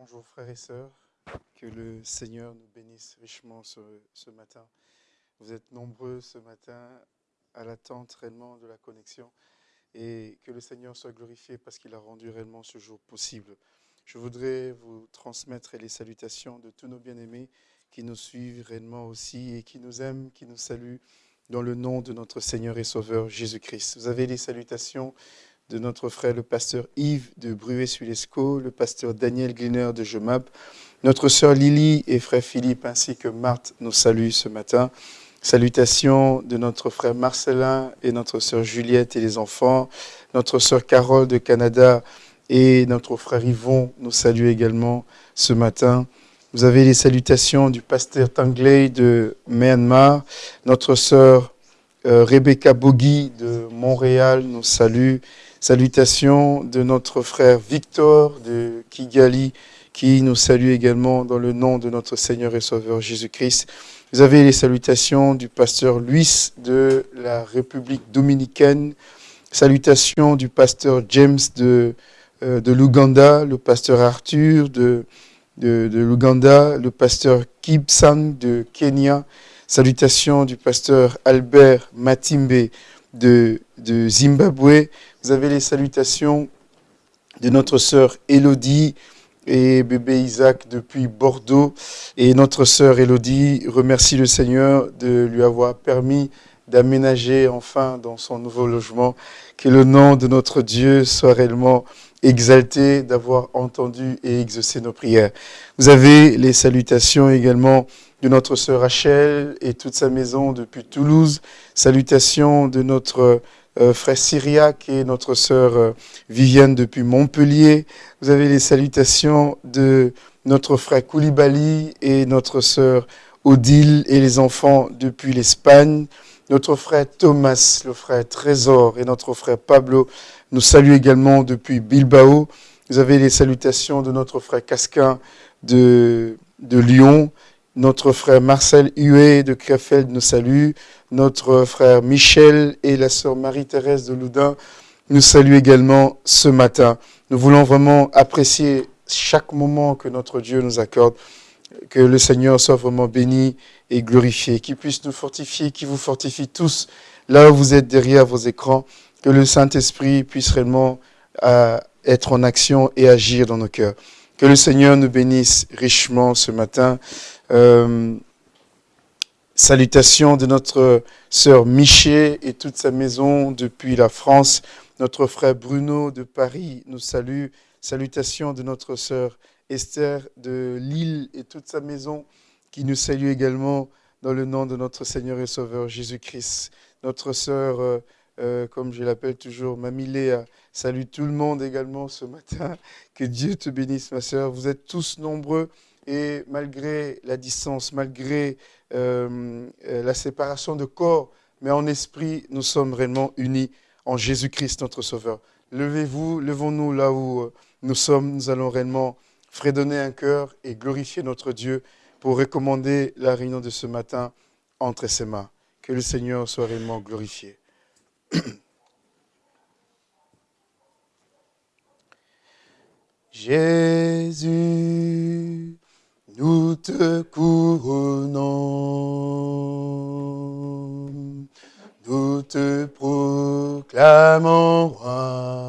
Bonjour frères et sœurs, que le Seigneur nous bénisse richement ce, matin. Vous êtes nombreux ce matin à l'attente réellement de la connexion et que le Seigneur soit glorifié parce qu'il a rendu réellement ce jour possible. Je voudrais vous transmettre les salutations de tous nos bien-aimés qui nous suivent réellement aussi et qui nous aiment, qui nous saluent dans le nom de notre Seigneur et Sauveur Jésus-Christ. Vous avez les salutations de notre frère le pasteur Yves de Bruet-sur-Lescaut, le pasteur Daniel Gliner de Jemab, notre sœur Lily et frère Philippe ainsi que Marthe nous saluent ce matin. Salutations de notre frère Marcelin et notre sœur Juliette et les enfants, notre sœur Carole de Canada et notre frère Yvon nous saluent également ce matin. Vous avez les salutations du pasteur Tangley de Myanmar, notre sœur euh, Rebecca Bogi de Montréal nous salue, Salutations de notre frère Victor de Kigali, qui nous salue également dans le nom de notre Seigneur et Sauveur Jésus-Christ. Vous avez les salutations du pasteur Luis de la République dominicaine. Salutations du pasteur James de, euh, de l'Ouganda, le pasteur Arthur de, de, de l'Ouganda, le pasteur Kibsang de Kenya. Salutations du pasteur Albert Matimbe de, Zimbabwe. Vous avez les salutations de notre sœur Elodie et bébé Isaac depuis Bordeaux. Et notre sœur Elodie remercie le Seigneur de lui avoir permis d'aménager enfin dans son nouveau logement. Que le nom de notre Dieu soit réellement exalté d'avoir entendu et exaucé nos prières. Vous avez les salutations également de notre sœur Rachel et toute sa maison depuis Toulouse. Salutations de notre euh, frère Syriac et notre sœur euh, Viviane depuis Montpellier. Vous avez les salutations de notre frère Koulibaly et notre sœur Odile et les enfants depuis l'Espagne. Notre frère Thomas, le frère Trésor et notre frère Pablo nous saluent également depuis Bilbao. Vous avez les salutations de notre frère Casquin de, de Lyon. Notre frère Marcel Huet de Krefeld nous salue. Notre frère Michel et la sœur Marie-Thérèse de Loudun nous saluent également ce matin. Nous voulons vraiment apprécier chaque moment que notre Dieu nous accorde. Que le Seigneur soit vraiment béni et glorifié. Qu'il puisse nous fortifier, qu'il vous fortifie tous là où vous êtes derrière vos écrans. Que le Saint-Esprit puisse réellement euh, être en action et agir dans nos cœurs. Que le Seigneur nous bénisse richement ce matin. Euh, salutations de notre sœur Miché et toute sa maison depuis la France. Notre frère Bruno de Paris nous salue. Salutations de notre sœur Esther de Lille et toute sa maison qui nous salue également dans le nom de notre Seigneur et Sauveur Jésus-Christ. Notre sœur, euh, euh, comme je l'appelle toujours, Mamie Léa, salue tout le monde également ce matin. Que Dieu te bénisse, ma sœur. Vous êtes tous nombreux et malgré la distance, malgré euh, euh, la séparation de corps, mais en esprit, nous sommes réellement unis en Jésus-Christ, notre Sauveur. Levez-vous, levons-nous là où euh, nous sommes. Nous allons réellement fredonner un cœur et glorifier notre Dieu pour recommander la réunion de ce matin entre ses mains. Que le Seigneur soit réellement glorifié. Jésus, nous te couronnons, nous te proclamons roi,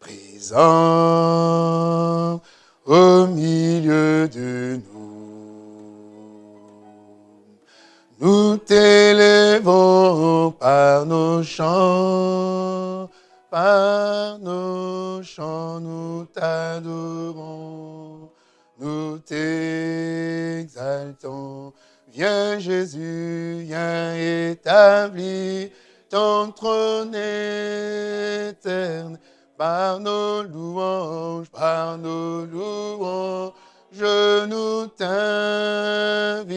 présent au milieu de nous. Nous t'élèvons par nos chants, par nos chants, nous t'adorons, nous t'exaltons. Viens Jésus, viens établir ton trône éternel par nos louanges, par nos louanges, nous t'invitons.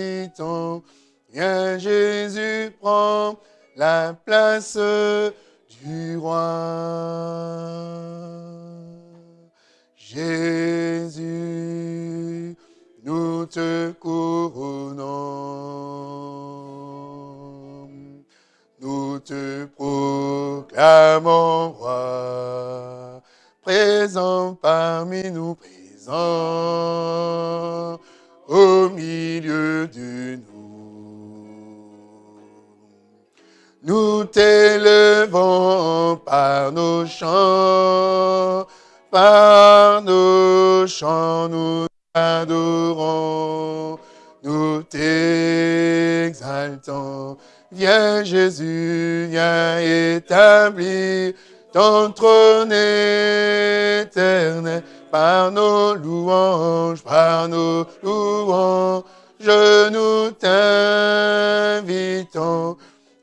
Viens Jésus, prends la place du roi. Jésus, nous te couronnons, nous te proclamons roi, présent par parmi nous présent au milieu de nous. Nous t'élevons par nos chants, par nos chants, nous t'adorons, nous t'exaltons. Viens Jésus, viens établir ton trône éternel par nos louanges, par nos louanges, je nous t'invitons.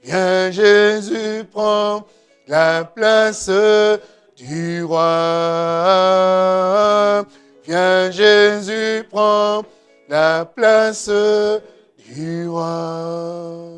Viens Jésus, prends la place du roi. Viens Jésus, prends la place du roi.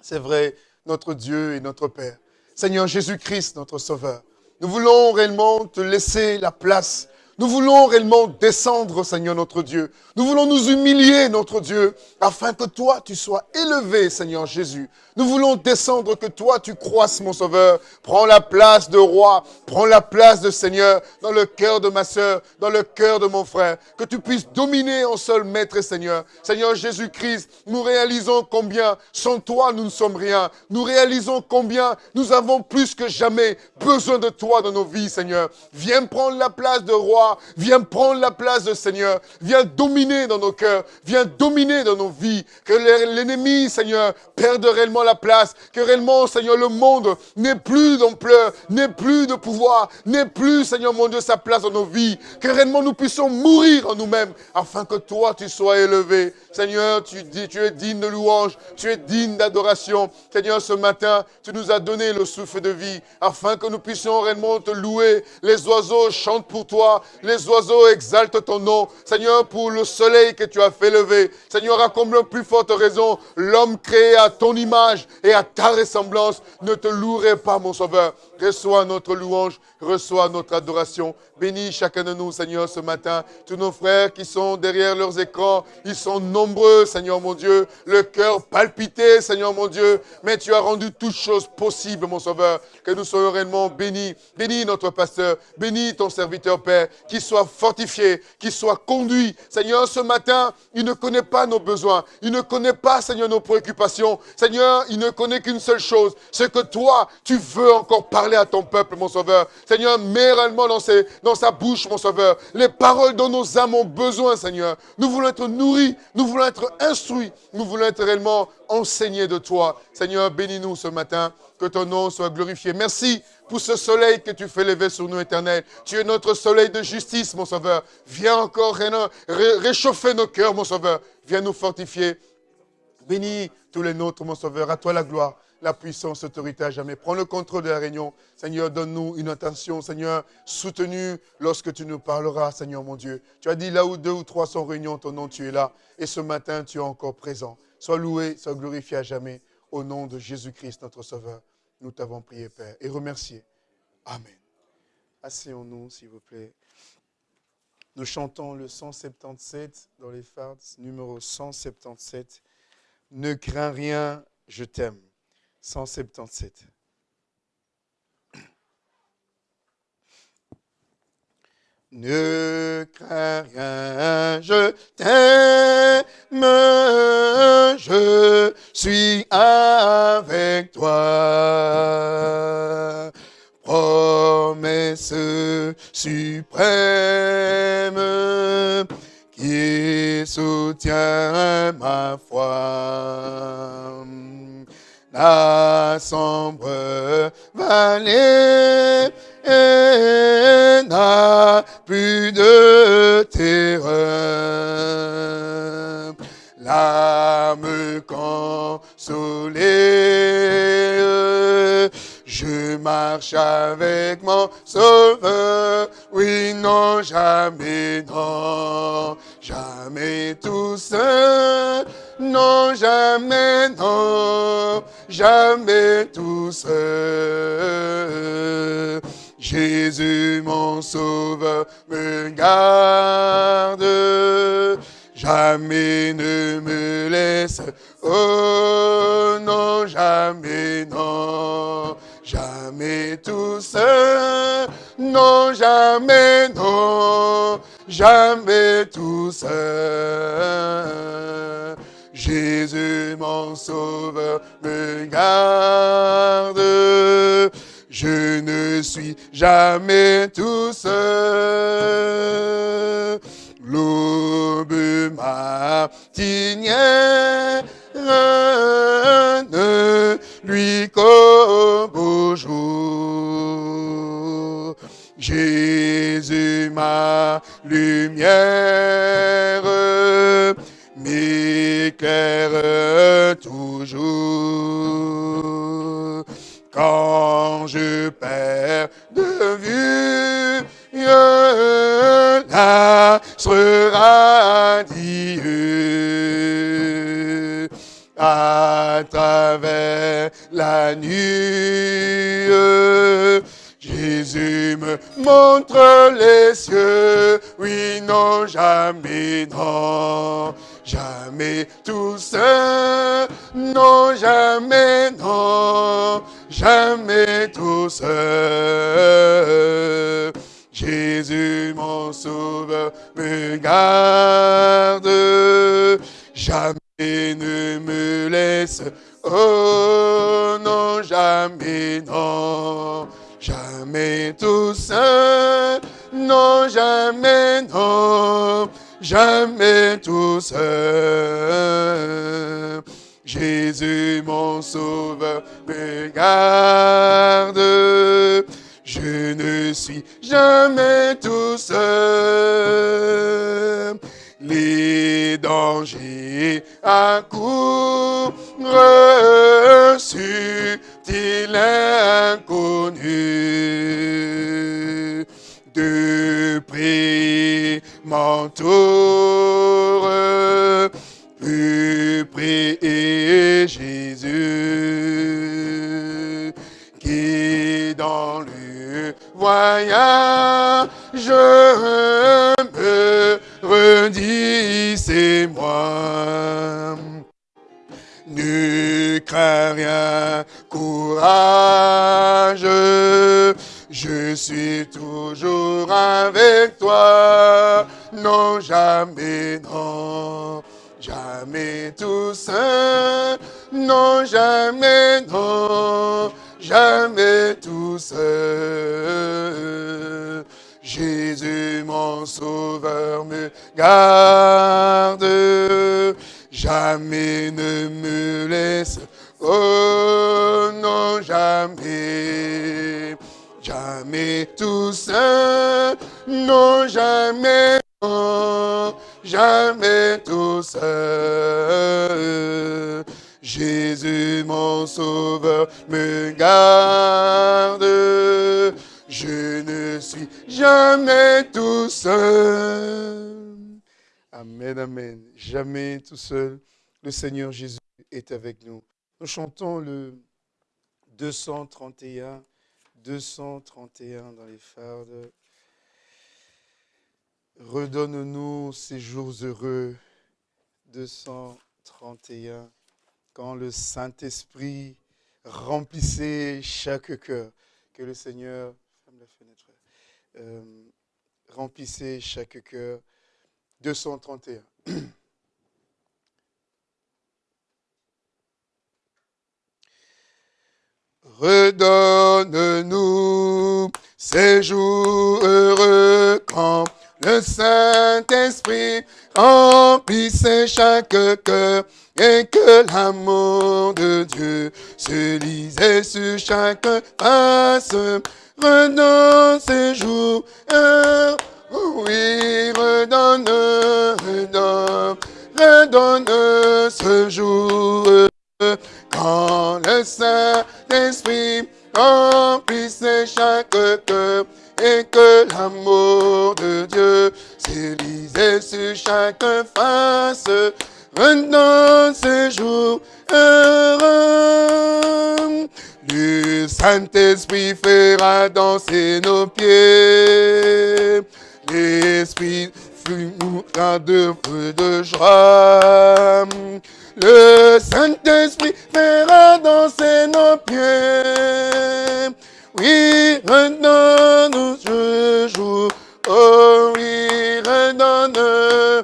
C'est vrai, notre Dieu et notre Père. Seigneur Jésus-Christ, notre Sauveur. Nous voulons réellement te laisser la place. Nous voulons réellement descendre, Seigneur notre Dieu. Nous voulons nous humilier, notre Dieu, afin que toi, tu sois élevé, Seigneur Jésus. Nous voulons descendre, que toi, tu croisses, mon Sauveur. Prends la place de roi, prends la place de Seigneur dans le cœur de ma sœur, dans le cœur de mon frère. Que tu puisses dominer en seul Maître et Seigneur. Seigneur Jésus-Christ, nous réalisons combien, sans toi, nous ne sommes rien. Nous réalisons combien nous avons plus que jamais besoin de toi dans nos vies, Seigneur. Viens prendre la place de roi, viens prendre la place de Seigneur. Viens dominer dans nos cœurs, viens dominer dans nos vies. Que l'ennemi, Seigneur, perde réellement la place. Que réellement, Seigneur, le monde n'ait plus d'ampleur, n'ait plus de pouvoir, n'ait plus, Seigneur mon Dieu, sa place dans nos vies. Que réellement nous puissions mourir en nous-mêmes, afin que toi, tu sois élevé. Seigneur, tu, tu es digne de louange, tu es digne d'adoration. Seigneur, ce matin, tu nous as donné le souffle de vie, afin que nous puissions réellement te louer. Les oiseaux chantent pour toi, les oiseaux exaltent ton nom. Seigneur, pour le soleil que tu as fait lever. Seigneur, à comme plus forte raison, l'homme créé à ton image et à ta ressemblance ne te louerait pas, mon Sauveur. Reçois notre louange, reçois notre adoration. Bénis chacun de nous, Seigneur, ce matin. Tous nos frères qui sont derrière leurs écrans, ils sont nombreux, Seigneur mon Dieu. Le cœur palpité, Seigneur mon Dieu. Mais tu as rendu toutes choses possibles, mon Sauveur. Que nous soyons réellement bénis. Bénis notre pasteur. Bénis ton serviteur, Père. Qu'il soit fortifié, qu'il soit conduit. Seigneur, ce matin, il ne connaît pas nos besoins. Il ne connaît pas, Seigneur, nos préoccupations. Seigneur, il ne connaît qu'une seule chose. C'est que toi, tu veux encore parler à ton peuple, mon Sauveur. Seigneur, mets réellement dans, sa bouche, mon Sauveur, les paroles dont nos âmes ont besoin, Seigneur. Nous voulons être nourris, nous voulons être instruits, nous voulons être réellement enseignés de toi. Seigneur, bénis-nous ce matin, que ton nom soit glorifié. Merci pour ce soleil que tu fais lever sur nous, éternel. Tu es notre soleil de justice, mon Sauveur. Viens encore réchauffer nos cœurs, mon Sauveur. Viens nous fortifier. Bénis tous les nôtres, mon Sauveur. À toi la gloire la puissance, l'autorité à jamais. Prends le contrôle de la réunion. Seigneur, donne-nous une attention, Seigneur, soutenue lorsque tu nous parleras, Seigneur mon Dieu. Tu as dit là où deux ou trois sont réunis ton nom, tu es là. Et ce matin, tu es encore présent. Sois loué, sois glorifié à jamais. Au nom de Jésus-Christ, notre Sauveur, nous t'avons prié, Père, et remercié. Amen. Asseyons-nous, s'il vous plaît. Nous chantons le 177 dans les fards, numéro 177. Ne crains rien, je t'aime. 177. Ne crains rien, je t'aime, je suis avec toi. Promesse suprême qui soutient ma foi la sombre vallée n'a plus de terreur. L'âme consolée, je marche avec mon sauveur. Oui, non, jamais, non, jamais tout seul. Non, jamais, non, jamais tout seul. Jésus, mon sauveur, me garde. Jamais ne me laisse. Oh non, jamais, non. Jamais tout seul, non jamais, non, jamais tout seul. Jésus mon sauveur me garde, je ne suis jamais tout seul. L'aube matinière ne lui comme beau jour. Jésus ma lumière m'éclaire toujours. Quand je perds de vue la sera Dieu à travers la nuit. Jésus me montre les cieux, oui, non, jamais, non, jamais tout seul, non, jamais, non, jamais tout seul. Jésus, mon sauveur, me garde, jamais ne me laisse, oh non, jamais, non, jamais tout seul, non, jamais, non, jamais tout seul. Jésus, mon sauveur, me me redis, c'est moi. Ne crains rien, courage, je suis toujours avec toi. Non, jamais, non, jamais tout seul. Non, jamais, non, jamais tout seul. Jésus, mon sauveur, me garde, jamais ne me laisse, oh non, jamais, jamais tout seul, non, jamais, jamais tout seul. Jésus, mon sauveur, me garde, je ne suis jamais tout seul. Amen, amen. Jamais tout seul. Le Seigneur Jésus est avec nous. Nous chantons le 231, 231 dans les fardes. Redonne-nous ces jours heureux. 231. Quand le Saint-Esprit remplissait chaque cœur. Que le Seigneur remplissez chaque cœur. 231. Redonne-nous ces jours heureux quand le Saint-Esprit remplissait chaque cœur et que l'amour de Dieu se lisait sur chaque face. Redonne ces jours, oui, redonne, redonne, redonne ce jour, quand le Saint-Esprit remplissait chaque cœur, et que l'amour de Dieu s'élisait sur chaque face, redonne ce jour heureux. Le Saint-Esprit fera danser nos pieds. L'Esprit fluera de feu de joie. Le Saint-Esprit fera danser nos pieds. Oui, redonne-nous ce jour. Oh oui, redonne.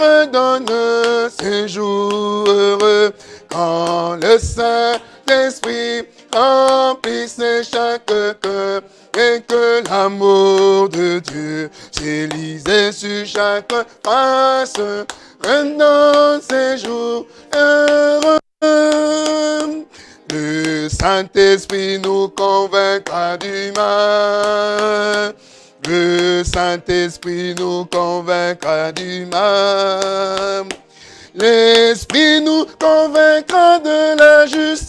Redonne ces jours heureux quand le Saint-Esprit remplisse chaque cœur et que l'amour de Dieu s'élisait sur chaque face. Ces jours heureux. Le Saint-Esprit nous convaincra du mal. Le Saint-Esprit nous convaincra du mal. L'Esprit nous convaincra de la justice.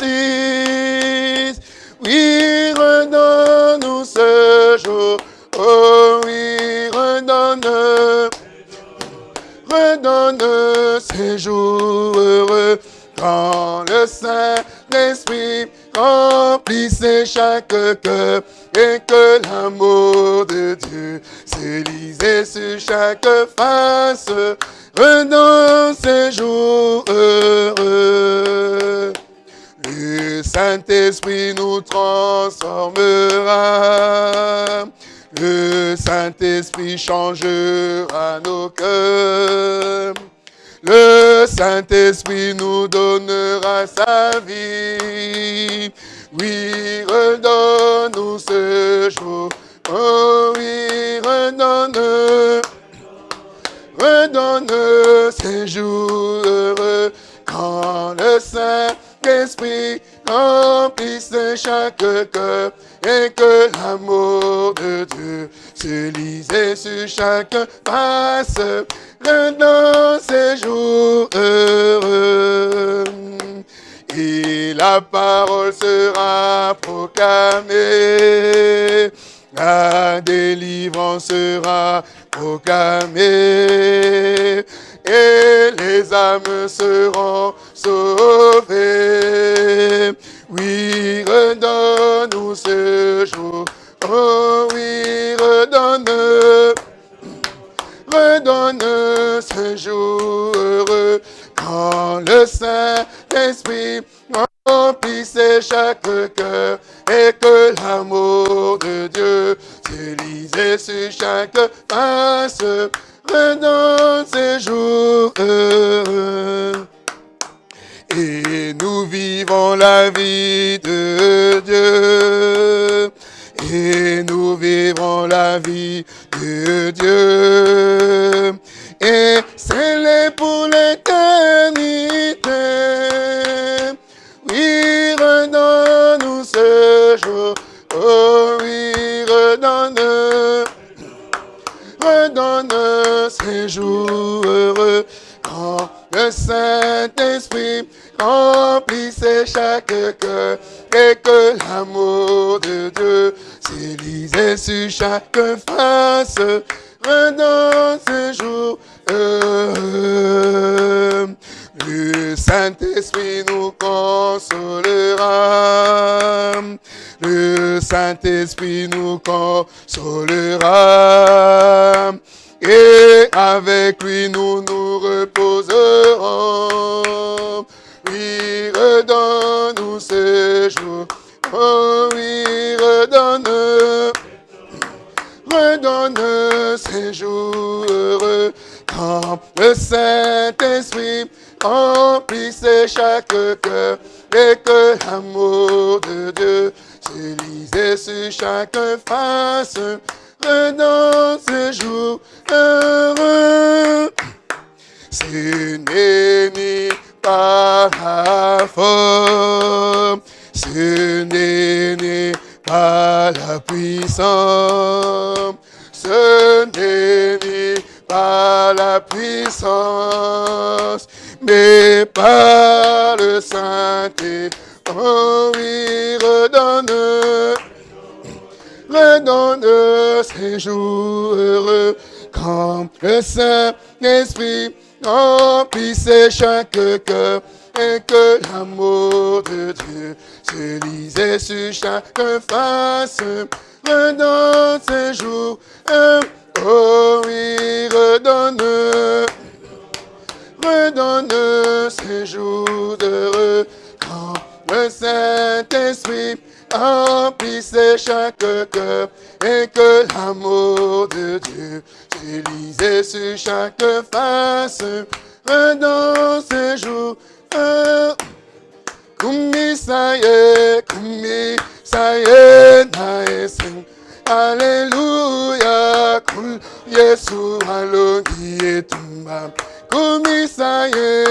Oui, redonne-nous ce jour. Oh oui, redonne. Redonne ces jours heureux quand le Saint-Esprit remplissait chaque cœur et que l'amour de Dieu s'élisait sur chaque face. Redonne ces jours heureux. Le Saint-Esprit nous transformera. Le Saint-Esprit changera nos cœurs. Le Saint-Esprit nous donnera sa vie. Oui, redonne-nous ce jour. Oh oui, redonne. Redonne ces jours heureux quand le Saint-Esprit remplisse chaque cœur et que l'amour de Dieu se lisait sur chaque face dans ces jours heureux. Et la parole sera proclamée, la délivrance sera proclamée, et les âmes seront sauvées. Oui, redonne-nous ce jour, oh oui, redonne redonne ce jour heureux quand le Saint-Esprit remplisse chaque cœur et que l'amour de Dieu s'élisait sur chaque face. Redonne ce jour heureux. Et nous vivons la vie de Dieu et nous vivrons la vie de Dieu. Et c'est pour l'éternité. Oui, redonne-nous ce jour. Oh oui, redonne. Redonne ces jours heureux quand le Saint-Esprit remplissait chaque cœur et que l'amour de Dieu s'élisait sur chaque face. Redonne ce jour. Le Saint-Esprit nous consolera. Le Saint-Esprit nous consolera. Et avec lui nous nous reposerons. Oui, redonne-nous ce jour. Oh oui, redonne. Redonne ces jours heureux. Quand le Saint-Esprit remplisse chaque cœur et que l'amour de Dieu s'élisait sur chaque face. Redonne ces jours heureux. Ce n'est ni par la forme, ce n'est par la puissance, ce n'est par la puissance, mais par le Saint-Esprit. Oh oui, redonne, redonne ces jours heureux. Quand le Saint-Esprit remplisse chaque cœur et que l'amour de Dieu se lisait sur chaque face. Redonne ces jours, oh oui, redonne, redonne ces jours heureux quand le Saint-Esprit emplissait chaque cœur et que l'amour de Dieu se sur chaque face dans ces jours. Kumi saye, kumi saye na esen. Alléluia, Yesu alongi etumba. Kumi saye,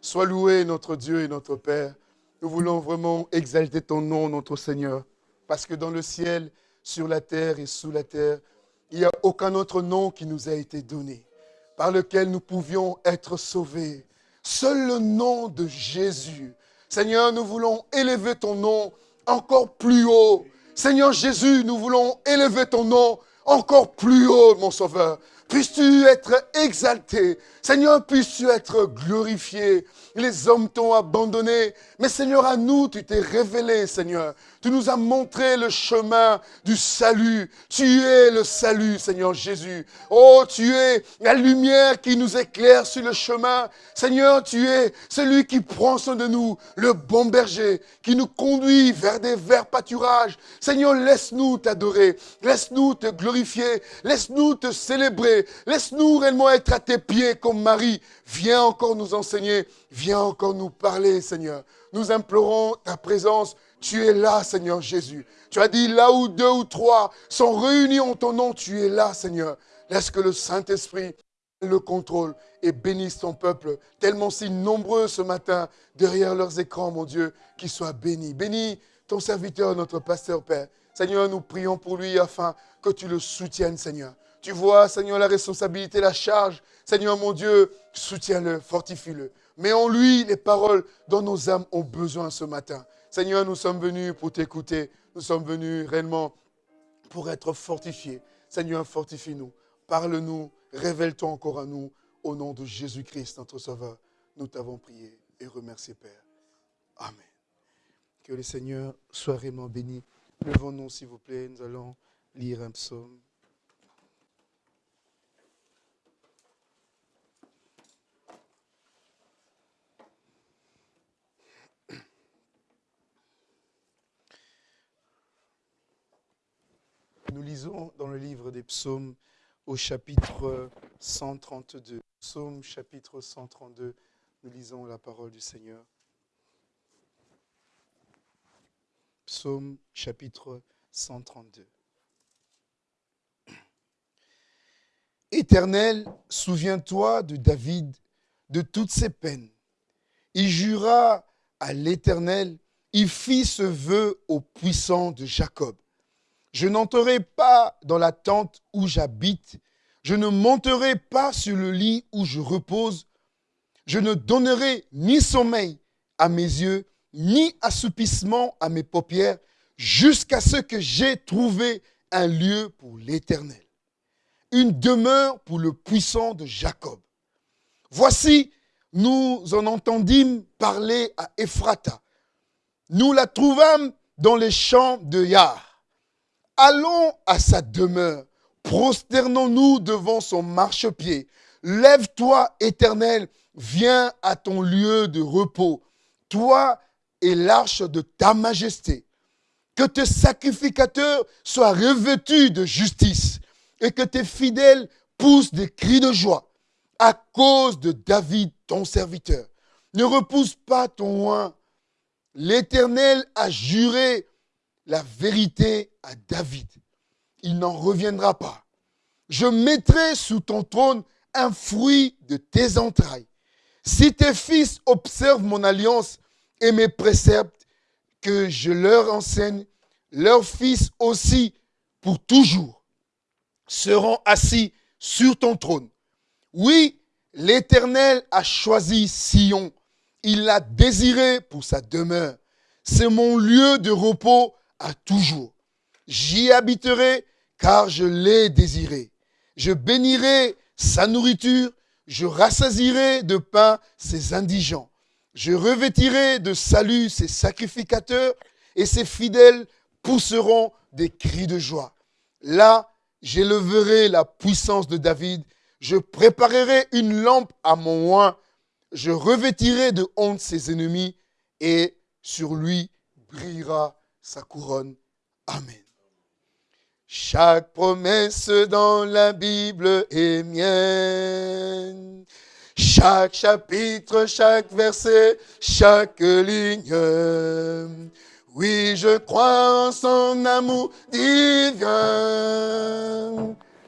Sois loué notre Dieu et notre Père. Nous voulons vraiment exalter ton nom, notre Seigneur, parce que dans le ciel, sur la terre et sous la terre, il n'y a aucun autre nom qui nous a été donné, par lequel nous pouvions être sauvés. Seul le nom de Jésus. Seigneur, nous voulons élever ton nom encore plus haut. Seigneur Jésus, nous voulons élever ton nom encore plus haut, mon Sauveur. Puisses-tu être exalté. Seigneur, puisses-tu être glorifié. Les hommes t'ont abandonné. Mais Seigneur, à nous, tu t'es révélé, Seigneur. Tu nous as montré le chemin du salut. Tu es le salut, Seigneur Jésus. Oh, tu es la lumière qui nous éclaire sur le chemin. Seigneur, tu es celui qui prend soin de nous, le bon berger, qui nous conduit vers des verts pâturages. Seigneur, laisse-nous t'adorer. Laisse-nous te glorifier. Laisse-nous te célébrer. Laisse-nous réellement être à tes pieds comme Marie. Viens encore nous enseigner. Viens encore nous parler, Seigneur. Nous implorons ta présence. Tu es là, Seigneur Jésus. Tu as dit là où deux ou trois sont réunis en ton nom, tu es là, Seigneur. Laisse que le Saint-Esprit le contrôle et bénisse ton peuple, tellement si nombreux ce matin derrière leurs écrans, mon Dieu, qu'ils soient bénis. Bénis ton serviteur, notre pasteur Père. Seigneur, nous prions pour lui afin que tu le soutiennes, Seigneur. Tu vois, Seigneur, la responsabilité, la charge. Seigneur, mon Dieu, soutiens-le, fortifie-le. Mets en lui les paroles dont nos âmes ont besoin ce matin. Seigneur, nous sommes venus pour t'écouter. Nous sommes venus réellement pour être fortifiés. Seigneur, fortifie-nous. Parle-nous, révèle-toi encore à nous. Au nom de Jésus-Christ, notre Sauveur, nous t'avons prié et remercié, Père. Amen. Que le Seigneur soit vraiment béni. Levons-nous, s'il vous plaît. Nous allons lire un psaume. Nous lisons dans le livre des psaumes au chapitre 132. Psaume chapitre 132, nous lisons la parole du Seigneur. Psaume chapitre 132. Éternel, souviens-toi de David, de toutes ses peines. Il jura à l'Éternel, il fit ce vœu au puissant de Jacob. Je n'entrerai pas dans la tente où j'habite, je ne monterai pas sur le lit où je repose, je ne donnerai ni sommeil à mes yeux, ni assoupissement à mes paupières, jusqu'à ce que j'ai trouvé un lieu pour l'Éternel, une demeure pour le puissant de Jacob. Voici, nous en entendîmes parler à Ephrata. Nous la trouvâmes dans les champs de Yah. Allons à sa demeure, prosternons-nous devant son marchepied. Lève-toi, éternel, viens à ton lieu de repos, toi et l'arche de ta majesté. Que tes sacrificateurs soient revêtus de justice et que tes fidèles poussent des cris de joie à cause de David, ton serviteur. Ne repousse pas ton oin. L'Éternel a juré la vérité à David. Il n'en reviendra pas. Je mettrai sous ton trône un fruit de tes entrailles. Si tes fils observent mon alliance et mes préceptes que je leur enseigne, leurs fils aussi pour toujours seront assis sur ton trône. Oui, l'Éternel a choisi Sion. Il l'a désiré pour sa demeure. C'est mon lieu de repos toujours. J'y habiterai car je l'ai désiré. Je bénirai sa nourriture, je rassasirai de pain ses indigents. Je revêtirai de salut ses sacrificateurs et ses fidèles pousseront des cris de joie. Là, j'éleverai la puissance de David, je préparerai une lampe à mon oin, je revêtirai de honte ses ennemis et sur lui brillera sa couronne. Amen. Chaque promesse dans la Bible est mienne. Chaque chapitre, chaque verset, chaque ligne. Oui, je crois en son amour divin.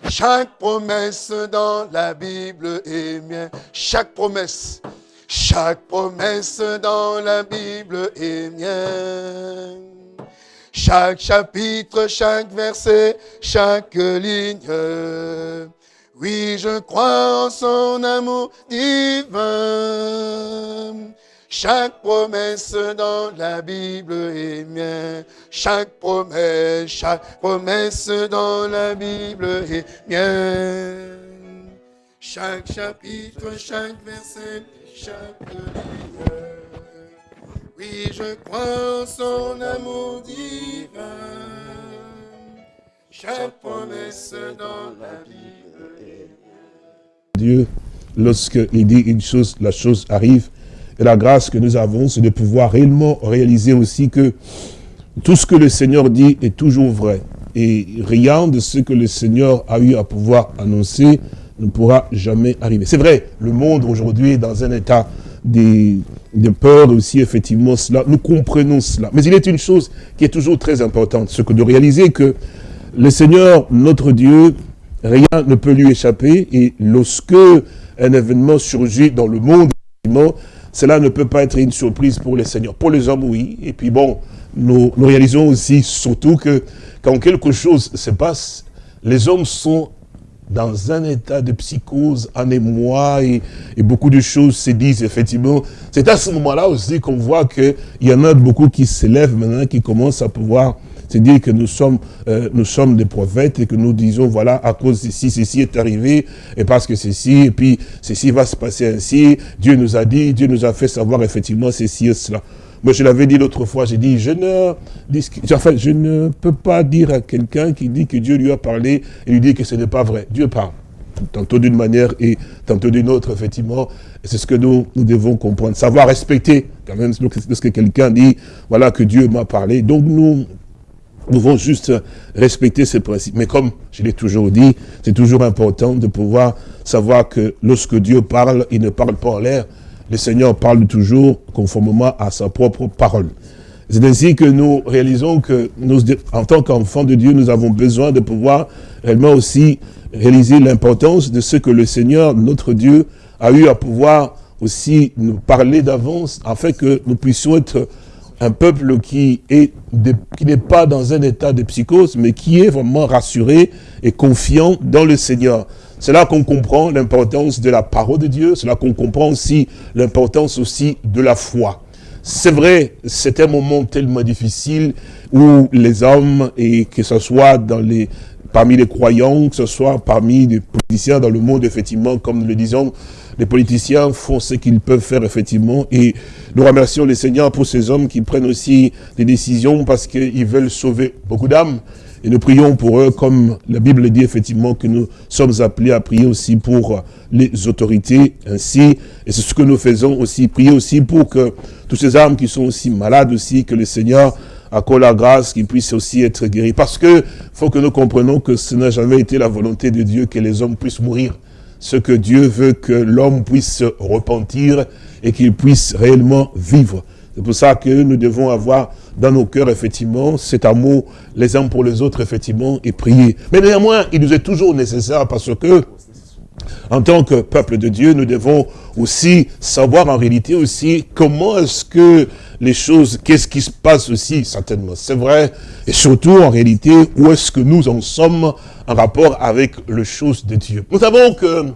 Chaque promesse dans la Bible est mienne. Chaque promesse, chaque promesse dans la Bible est mienne. Chaque chapitre, chaque verset, chaque ligne. Oui, je crois en son amour divin. Chaque promesse dans la Bible est mienne. Chaque promesse, chaque promesse dans la Bible est mienne. Chaque chapitre, chaque verset, chaque ligne. Oui, je crois en son amour divin. Chaque promesse dans la Bible. Dieu, lorsqu'il dit une chose, la chose arrive. Et la grâce que nous avons, c'est de pouvoir réellement réaliser aussi que tout ce que le Seigneur dit est toujours vrai. Et rien de ce que le Seigneur a eu à pouvoir annoncer ne pourra jamais arriver. C'est vrai, le monde aujourd'hui est dans un état de, de peur aussi, effectivement, cela. Nous comprenons cela. Mais il est une chose qui est toujours très importante, ce que de réaliser que le Seigneur, notre Dieu, rien ne peut lui échapper. Et lorsque un événement surgit dans le monde, cela ne peut pas être une surprise pour les seigneurs. Pour les hommes, oui. Et puis bon, nous, nous réalisons aussi surtout que quand quelque chose se passe, les hommes sont dans un état de psychose, en émoi, et, beaucoup de choses se disent, effectivement. C'est à ce moment-là aussi qu'on voit qu'il y en a beaucoup qui s'élèvent maintenant, qui commencent à pouvoir C'est dire que nous sommes, euh, nous sommes des prophètes et que nous disons, voilà, à cause de ceci, ceci est arrivé, et parce que ceci, et puis ceci va se passer ainsi, Dieu nous a dit, Dieu nous a fait savoir effectivement ceci et cela. Moi, je l'avais dit l'autre fois, j'ai dit, je ne, enfin, je ne peux pas dire à quelqu'un qui dit que Dieu lui a parlé et lui dit que ce n'est pas vrai. Dieu parle tantôt d'une manière et tantôt d'une autre, effectivement. C'est ce que nous, nous devons comprendre. Savoir respecter, quand même, lorsque quelqu'un dit, voilà, que Dieu m'a parlé. Donc, nous devons juste respecter ces principes. Mais comme je l'ai toujours dit, c'est toujours important de pouvoir savoir que lorsque Dieu parle, il ne parle pas en l'air. Le Seigneur parle toujours conformément à sa propre parole. C'est ainsi que nous réalisons que nous, en tant qu'enfants de Dieu, nous avons besoin de pouvoir réellement aussi réaliser l'importance de ce que le Seigneur, notre Dieu, a eu à pouvoir aussi nous parler d'avance, afin que nous puissions être un peuple qui est qui n'est pas dans un état de psychose, mais qui est vraiment rassuré et confiant dans le Seigneur. C'est là qu'on comprend l'importance de la parole de Dieu, c'est là qu'on comprend aussi l'importance aussi de la foi. C'est vrai, c'est un moment tellement difficile où les hommes, et que ce soit les, parmi les croyants, que ce soit parmi les politiciens dans le monde, effectivement, comme nous le disons, les politiciens font ce qu'ils peuvent faire, effectivement, et nous remercions le Seigneur pour ces hommes qui prennent aussi des décisions parce qu'ils veulent sauver beaucoup d'âmes. Et nous prions pour eux, comme la Bible dit effectivement que nous sommes appelés à prier aussi pour les autorités ainsi. Et c'est ce que nous faisons aussi, prier aussi pour que tous ces âmes qui sont aussi malades aussi, que le Seigneur accorde la grâce qu'ils puissent aussi être guéris. Parce que faut que nous comprenions que ce n'a jamais été la volonté de Dieu que les hommes puissent mourir. Ce que Dieu veut que l'homme puisse se repentir et qu'il puisse réellement vivre. C'est pour ça que nous devons avoir dans nos cœurs, effectivement, cet amour les uns pour les autres, effectivement, et prier. Mais néanmoins, il nous est toujours nécessaire parce que en tant que peuple de Dieu, nous devons aussi savoir en réalité aussi comment est-ce que les choses, qu'est-ce qui se passe aussi, certainement, c'est vrai, et surtout en réalité, où est-ce que nous en sommes en rapport avec les choses de Dieu. Nous savons que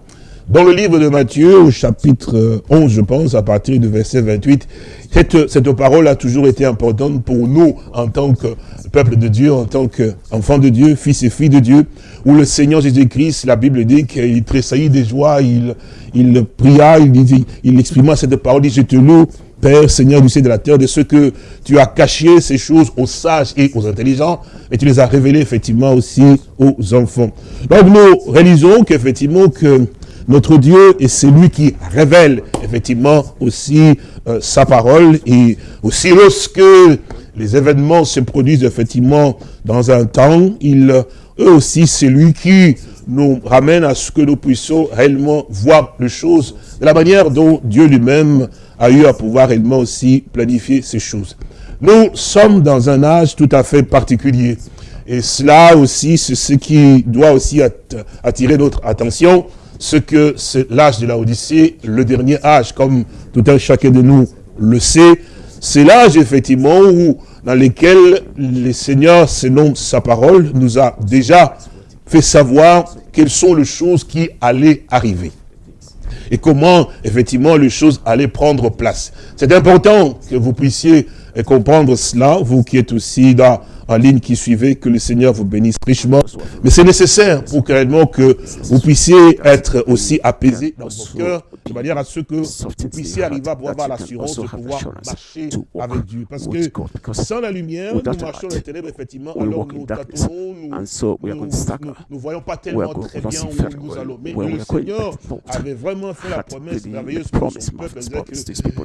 dans le livre de Matthieu, au chapitre 11, je pense, à partir du verset 28, cette, cette parole a toujours été importante pour nous en tant que peuple de Dieu, en tant qu'enfant de Dieu, fils et filles de Dieu, où le Seigneur Jésus-Christ, la Bible dit qu'il tressaillit de joie, il, il pria, il, il exprima cette parole, il dit, je te loue, Père, Seigneur du ciel de la terre, de ce que tu as caché ces choses aux sages et aux intelligents, et tu les as révélées effectivement aussi aux enfants. Donc nous réalisons qu'effectivement que notre Dieu est celui qui révèle effectivement aussi euh, sa parole et aussi lorsque les événements se produisent effectivement dans un temps, il, eux aussi c'est lui qui nous ramène à ce que nous puissions réellement voir les choses de la manière dont Dieu lui-même a eu à pouvoir réellement aussi planifier ces choses. Nous sommes dans un âge tout à fait particulier. Et cela aussi, c'est ce qui doit aussi attirer notre attention ce que c'est l'âge de la Odyssée, le dernier âge, comme tout un chacun de nous le sait, c'est l'âge effectivement où, dans lequel le Seigneur, selon sa parole, nous a déjà fait savoir quelles sont les choses qui allaient arriver. Et comment, effectivement, les choses allaient prendre place. C'est important que vous puissiez comprendre cela, vous qui êtes aussi dans en ligne qui suivait, que le Seigneur vous bénisse richement. Mais c'est nécessaire pour que, que vous puissiez être aussi apaisé dans vos cœurs, de manière à ce que vous puissiez arriver à avoir l'assurance de pouvoir marcher avec Dieu. Parce que sans la lumière, nous marchons dans les ténèbres, effectivement, alors nous tâtonnons, nous ne voyons pas tellement très bien où nous allons. Mais le Seigneur avait vraiment fait la promesse merveilleuse pour son peuple,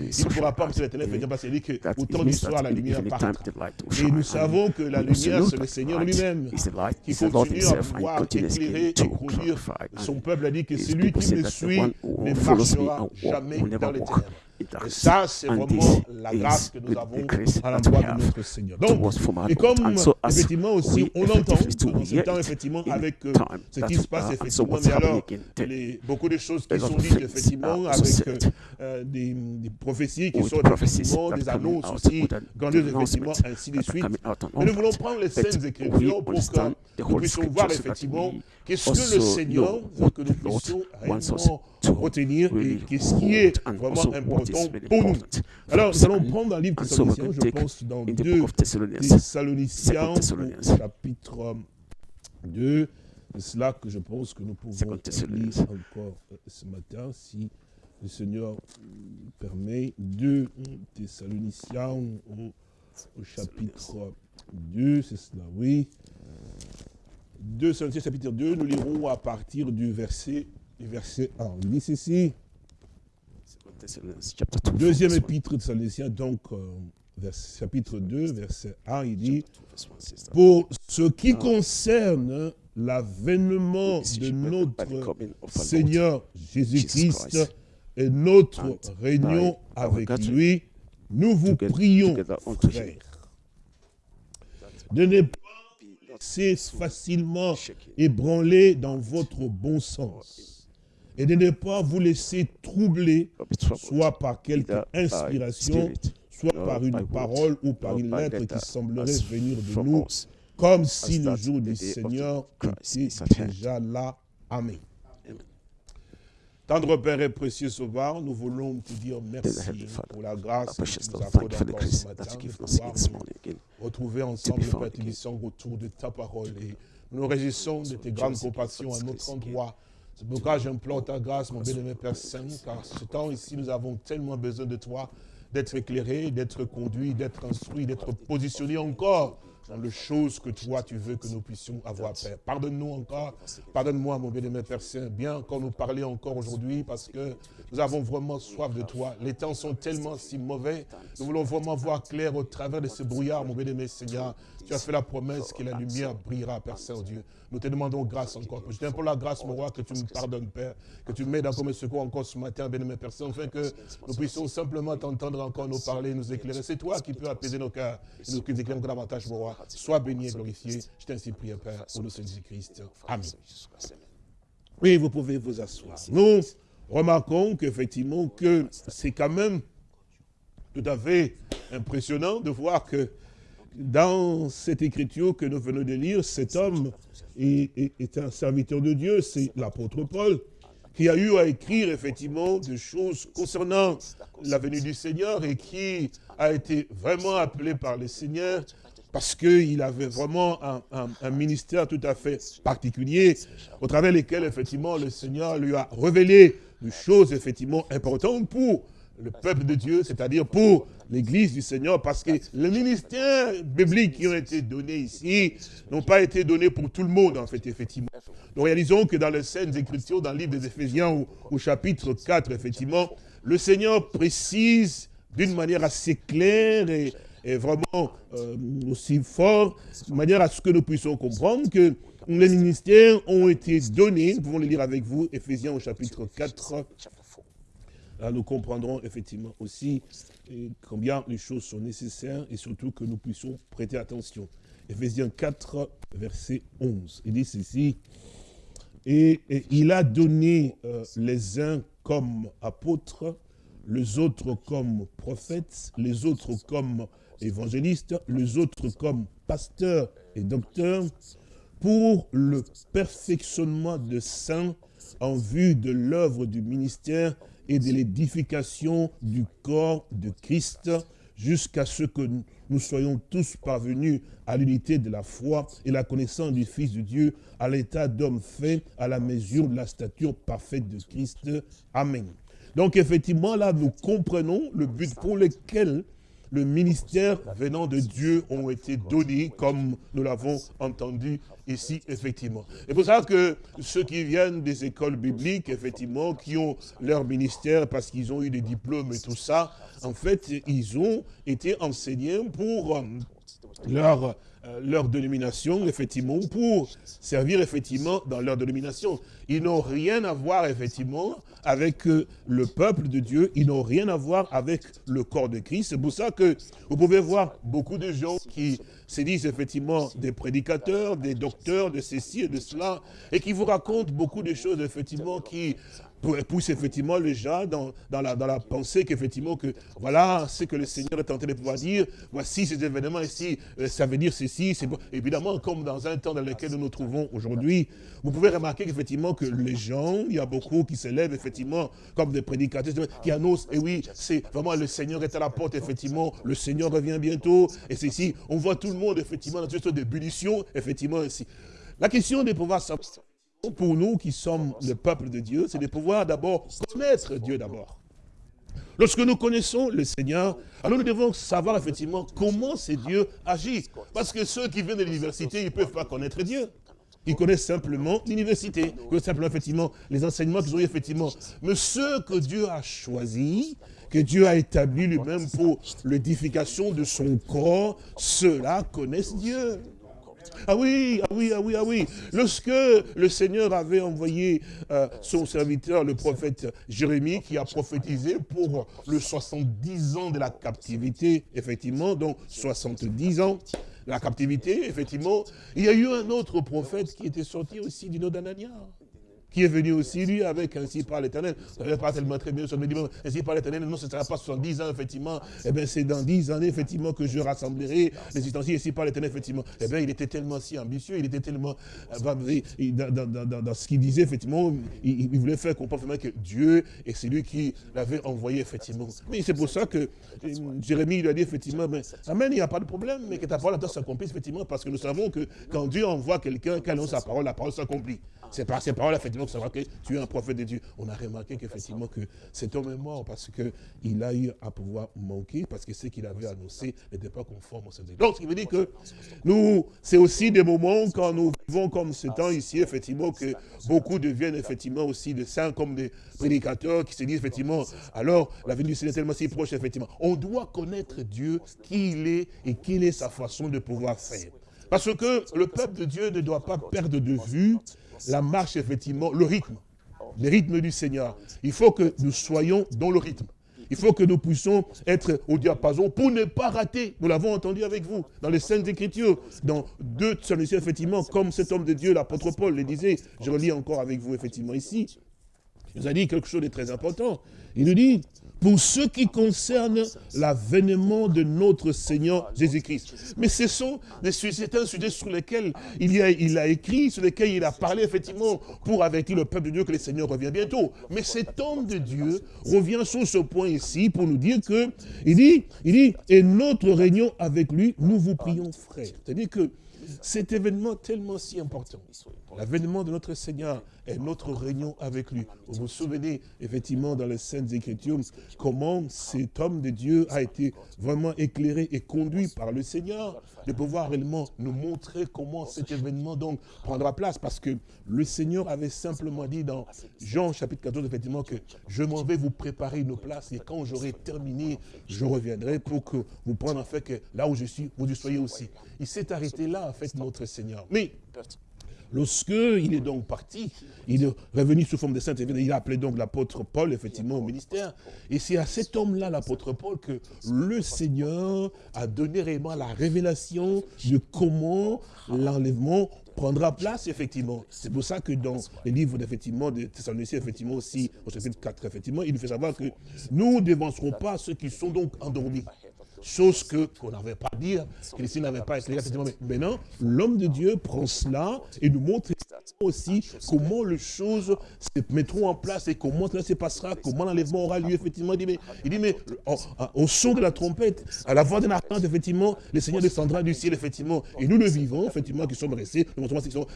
il ne pourra pas marcher dans les ténèbres, parce qu'il dit que autant du soir, la lumière part. Et nous savons que la lumière, c'est le Seigneur lui-même. Qui continue à pouvoir éclairer et conduire son peuple. a dit que c'est lui qui me suit ne marchera jamais dans les ténèbres. Et ça, c'est vraiment la grâce que nous avons à l'endroit de notre Seigneur. Donc, et comme effectivement aussi, on entend dans ce temps, effectivement, avec euh, ce qui se passe, effectivement, mais alors, les, beaucoup de choses qui sont dites, effectivement, avec euh, euh, des, des, prophéties qui sont effectivement des annonces aussi grandioses, effectivement, ainsi de suite. Mais nous voulons prendre les scènes écritures pour que nous puissions voir, effectivement, qu'est-ce que le Seigneur veut que nous puissions réellement retenir et qu'est-ce qui est vraiment important important pour nous. Alors, nous allons prendre un livre Thessaloniciens, je pense, dans 2 Thessaloniciens, chapitre 2. C'est cela que je pense que nous pouvons lire encore euh, ce matin, si le Seigneur permet. 2 Thessaloniciens au, au chapitre 2, c'est cela, oui. 2 Thessaloniciens chapitre 2, nous lirons à partir du verset, du verset 1. Il dit ceci. Deuxième épître de Thessaloniciens, donc euh, chapitre 2, verset 1, il dit, pour ce qui concerne l'avènement de notre Seigneur Jésus-Christ. Et notre réunion avec lui, nous vous prions, frères, de ne pas laisser facilement ébranler dans votre bon sens et de ne pas vous laisser troubler, soit par quelque inspiration, soit par une parole ou par une lettre qui semblerait venir de nous, comme si le jour du Seigneur était déjà là. Amen. Tendre Père et précieux Sauveur, nous voulons te dire merci pour la grâce que tu nous accordes encore ce matin de pouvoir nous retrouver ensemble, Père autour de ta parole. Et nous nous réjouissons de tes grandes compassions à notre endroit. C'est pourquoi j'implore ta grâce, mon bien-aimé Père Saint, car ce temps ici, nous avons tellement besoin de toi, d'être éclairé, d'être conduit, d'être instruit, d'être positionné encore dans les choses que toi tu veux que nous puissions avoir, Père. Pardonne-nous encore, pardonne-moi, mon bien-aimé Père Saint, bien qu'on nous parler encore aujourd'hui, parce que nous avons vraiment soif de toi. Les temps sont tellement si mauvais, nous voulons vraiment voir clair au travers de ce brouillard, mon bien-aimé Seigneur. Tu as fait la promesse que la lumière brillera, Père Saint-Dieu. Nous te demandons grâce encore. Je t'aime pour la grâce, mon roi, que tu me pardonnes, Père, que tu m'aides à comme secours encore ce matin, bien-aimé Père Saint, afin que nous puissions simplement t'entendre encore nous parler, nous éclairer. C'est toi qui peux apaiser nos cœurs et nous éclairer davantage, mon roi. Sois béni et glorifié. Je t'ainsi prie, Père, au nom de Jésus-Christ. Amen. Oui, vous pouvez vous asseoir. Nous remarquons qu'effectivement, que c'est quand même tout à fait impressionnant de voir que dans cette écriture que nous venons de lire, cet homme est, un serviteur de Dieu, c'est l'apôtre Paul, qui a eu à écrire effectivement des choses concernant la venue du Seigneur et qui a été vraiment appelé par le Seigneur parce qu'il avait vraiment un, ministère tout à fait particulier, au travers lesquels, effectivement, le Seigneur lui a révélé des choses, effectivement, importantes pour le peuple de Dieu, c'est-à-dire pour l'église du Seigneur, parce que les ministères bibliques qui ont été donnés ici n'ont pas été donnés pour tout le monde, en fait, effectivement. Nous réalisons que dans les scènes Écritures, dans le livre des Éphésiens, au, chapitre 4, effectivement, le Seigneur précise d'une manière assez claire et, vraiment euh, aussi fort, de manière à ce que nous puissions comprendre que les ministères ont été donnés, nous pouvons le lire avec vous, Éphésiens au chapitre 4, Là, nous comprendrons effectivement aussi eh, combien les choses sont nécessaires et surtout que nous puissions prêter attention. Éphésiens 4, verset 11. Il dit ceci, et, il a donné euh, les uns comme apôtres, les autres comme prophètes, les autres comme évangélistes, les autres comme pasteurs et docteurs, pour le perfectionnement de saints en vue de l'œuvre du ministère et de l'édification du corps de Christ jusqu'à ce que nous soyons tous parvenus à l'unité de la foi et la connaissance du Fils de Dieu, à l'état d'homme fait, à la mesure de la stature parfaite de Christ. Amen. Donc effectivement, là, nous comprenons le but pour lequel le ministère venant de Dieu ont été donnés, comme nous l'avons entendu ici, effectivement. Et pour ça que ceux qui viennent des écoles bibliques, effectivement, qui ont leur ministère parce qu'ils ont eu des diplômes et tout ça, en fait, ils ont été enseignés pour euh, leur euh, leur dénomination, effectivement, pour servir, effectivement, dans leur dénomination. Ils n'ont rien à voir, effectivement, avec euh, le peuple de Dieu. Ils n'ont rien à voir avec le corps de Christ. C'est pour ça que vous pouvez voir beaucoup de gens qui se disent, effectivement, des prédicateurs, des docteurs, de ceci et de cela, et qui vous racontent beaucoup de choses, effectivement, qui pousse effectivement les gens dans, dans, la, dans la pensée qu'effectivement que voilà ce que le Seigneur est en train de pouvoir dire, voici ces événements ici, euh, ça veut dire ceci, c'est évidemment comme dans un temps dans lequel nous nous trouvons aujourd'hui, vous pouvez remarquer qu'effectivement que les gens, il y a beaucoup qui se lèvent effectivement comme des prédicateurs, qui annoncent, et oui, c'est vraiment le Seigneur est à la porte, effectivement, le Seigneur revient bientôt, et c'est ici, on voit tout le monde effectivement dans une sorte d'ébullition, effectivement ici. La question de pouvoir savoir pour nous qui sommes le peuple de Dieu, c'est de pouvoir d'abord connaître Dieu d'abord. Lorsque nous connaissons le Seigneur, alors nous devons savoir effectivement comment c'est Dieu agit. Parce que ceux qui viennent de l'université, ils ne peuvent pas connaître Dieu. Ils connaissent simplement l'université, ils connaissent simplement effectivement les enseignements qu'ils ont eu effectivement. Mais ceux que Dieu a choisis, que Dieu a établi lui-même pour l'édification de son corps, ceux-là connaissent Dieu. Ah oui, ah oui, ah oui, ah oui. Lorsque le Seigneur avait envoyé euh, son serviteur, le prophète Jérémie, qui a prophétisé pour le 70 ans de la captivité, effectivement, donc 70 ans de la captivité, effectivement, il y a eu un autre prophète qui était sorti aussi du nom d'Anania qui est venu aussi, lui, avec ainsi par l'éternel. Ça ne pas tellement très bien, ça me dit, ainsi par l'éternel, non, ce ne sera pas 70 ans, effectivement. Eh bien, c'est dans 10 années, effectivement, que je rassemblerai les ustensiles ainsi par l'éternel, effectivement. Eh bien, il était tellement si ambitieux, il était tellement, euh, dans, ce qu'il disait, effectivement, il, voulait faire comprendre que Dieu, et c'est lui qui l'avait envoyé, effectivement. Mais c'est pour ça que euh, Jérémie lui a dit, effectivement, mais, Amen, il n'y a pas de problème, mais que ta parole s'accomplisse, effectivement, parce que nous savons que quand Dieu envoie quelqu'un, annonce sa parole, la parole s'accomplit. C'est par ces paroles, effectivement, que savoir que tu es un prophète de Dieu. On a remarqué qu'effectivement, que cet homme est mort parce qu'il a eu à pouvoir manquer, parce que ce qu'il avait annoncé n'était pas conforme au Seigneur. Donc, ce qui veut dire que nous, c'est aussi des moments quand nous vivons comme ce temps ici, effectivement, que beaucoup deviennent effectivement aussi des saints comme des prédicateurs qui se disent effectivement, alors la venue du Seigneur est tellement si proche, effectivement. On doit connaître Dieu, qui il est et quelle est sa façon de pouvoir faire. Parce que le peuple de Dieu ne doit pas perdre de vue la marche, effectivement, le rythme. Le rythme du Seigneur. Il faut que nous soyons dans le rythme. Il faut que nous puissions être au diapason pour ne pas rater. Nous l'avons entendu avec vous dans les Saintes Écritures, dans deux Thessaloniciens, effectivement, comme cet homme de Dieu, l'apôtre Paul le disait. Je relis encore avec vous, effectivement, ici. Il nous a dit quelque chose de très important. Il nous dit, pour ce qui concerne l'avènement de notre Seigneur Jésus-Christ. Mais ce sont c'est un sujet sur lequel il, a, écrit, sur lequel il a parlé effectivement pour avertir le peuple de Dieu que le Seigneur revient bientôt. Mais cet homme de Dieu revient sur ce point ici pour nous dire que, il dit, il dit, et notre réunion avec lui, nous vous prions frères. C'est-à-dire que cet événement tellement si important, l'avènement de notre Seigneur et notre réunion avec lui. Vous vous souvenez, effectivement, dans les Saintes Écritures, comment cet homme de Dieu a été vraiment éclairé et conduit par le Seigneur, de pouvoir réellement nous montrer comment cet événement donc prendra place, parce que le Seigneur avait simplement dit dans Jean chapitre 14, effectivement, que je m'en vais vous préparer une place, et quand j'aurai terminé, je reviendrai pour que vous preniez en fait que là où je suis, vous y soyez aussi. Il s'est arrêté là, en fait, notre Seigneur. Mais Lorsque il est donc parti, il est revenu sous forme de saint, il a appelé donc l'apôtre Paul, effectivement, au ministère. Et c'est à cet homme-là, l'apôtre Paul, que le Seigneur a donné réellement la révélation de comment l'enlèvement prendra place, effectivement. C'est pour ça que dans les livres, effectivement, de Thessaloniciens, effectivement, aussi, au chapitre 4, effectivement, il nous fait savoir que nous ne dévancerons pas ceux qui sont donc endormis. Chose que qu'on n'avait pas à dire, que les n'avaient pas éclairé. Mais maintenant, l'homme de Dieu prend cela et nous montre aussi comment les choses se mettront en place et comment cela se passera, comment l'enlèvement aura lieu, effectivement. Il dit, mais, il dit, mais au, son de la trompette, à la voix d'un archange, effectivement, le Seigneur descendra du ciel, effectivement. Et nous le vivons, effectivement, qui sommes restés,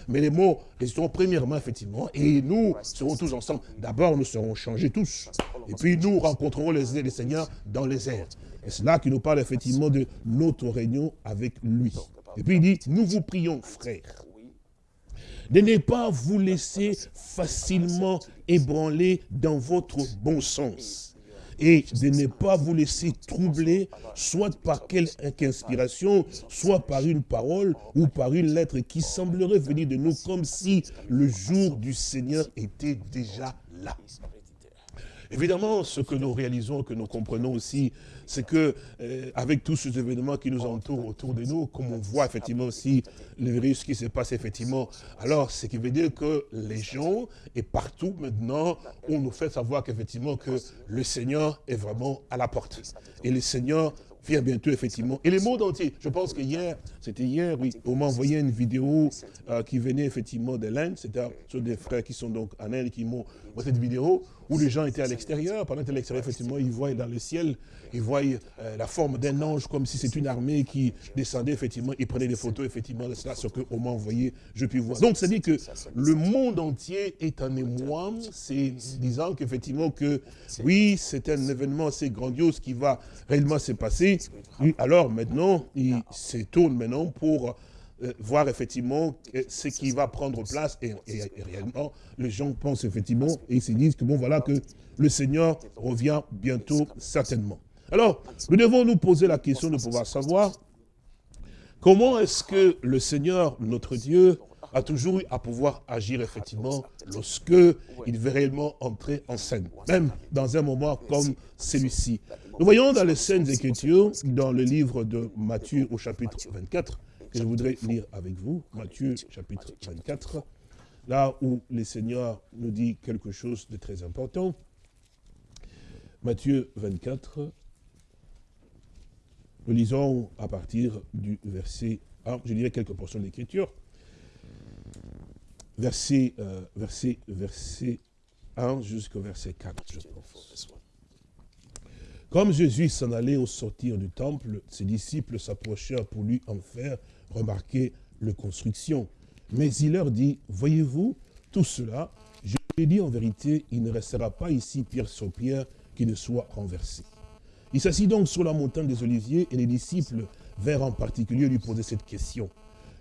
mais les mots résisteront premièrement, effectivement, et nous serons tous ensemble. D'abord, nous serons changés tous. Et puis, nous rencontrerons les, les Seigneurs dans les airs. Et c'est là qu'il nous parle effectivement de notre réunion avec lui. Et puis il dit, nous vous prions, frères, de ne pas vous laisser facilement ébranler dans votre bon sens et de ne pas vous laisser troubler, soit par quelque inspiration, soit par une parole ou par une lettre qui semblerait venir de nous comme si le jour du Seigneur était déjà là. Évidemment, ce que nous réalisons, que nous comprenons aussi, c'est que euh, avec tous ces événements qui nous entourent autour de nous, comme on voit effectivement aussi le virus qui se passe effectivement, alors ce qui veut dire que les gens, et partout maintenant, on nous fait savoir qu'effectivement que le Seigneur est vraiment à la porte. Et le Seigneur vient bientôt, effectivement. Et le monde entier. Je pense que hier, c'était hier, oui, on m'a envoyé une vidéo euh, qui venait effectivement de l'Inde. C'était des frères qui sont donc en Inde qui m'ont envoyé cette vidéo où les gens étaient à l'extérieur. Pendant qu'ils étaient à l'extérieur, effectivement, ils voyaient dans le ciel, ils voyaient euh, la forme d'un ange comme si c'était une armée qui descendait, effectivement. Ils prenaient des photos, effectivement, de cela, ce qu'on m'a envoyé, je puis voir. Donc, ça dit que le monde entier est en émoi, c'est disant qu'effectivement que, oui, c'est un événement assez grandiose qui va réellement se passer. Alors, maintenant, il se tourne maintenant pour euh, voir effectivement ce qui va prendre place et, réellement les gens pensent effectivement et ils se disent que bon voilà que le Seigneur revient bientôt certainement. Alors nous devons nous poser la question de pouvoir savoir comment est-ce que le Seigneur notre Dieu a toujours eu à pouvoir agir effectivement lorsque il veut réellement entrer en scène, même dans un moment comme celui-ci. Nous voyons dans les scènes Écritures, dans le livre de Matthieu au chapitre 24, je voudrais lire avec vous, Matthieu chapitre 24, là où le Seigneur nous dit quelque chose de très important. Matthieu 24, nous lisons à partir du verset 1, je dirais quelques portions de l'écriture, verset, euh, verset, verset 1 jusqu'au verset 4, je pense. Comme Jésus s'en allait au sortir du temple, ses disciples s'approchèrent pour lui en faire remarquer le construction. Mais il leur dit, voyez-vous, tout cela, je l'ai dit en vérité, il ne restera pas ici pierre sur pierre qui ne soit renversé. Il s'assit donc sur la montagne des Oliviers et les disciples vinrent en particulier lui poser cette question.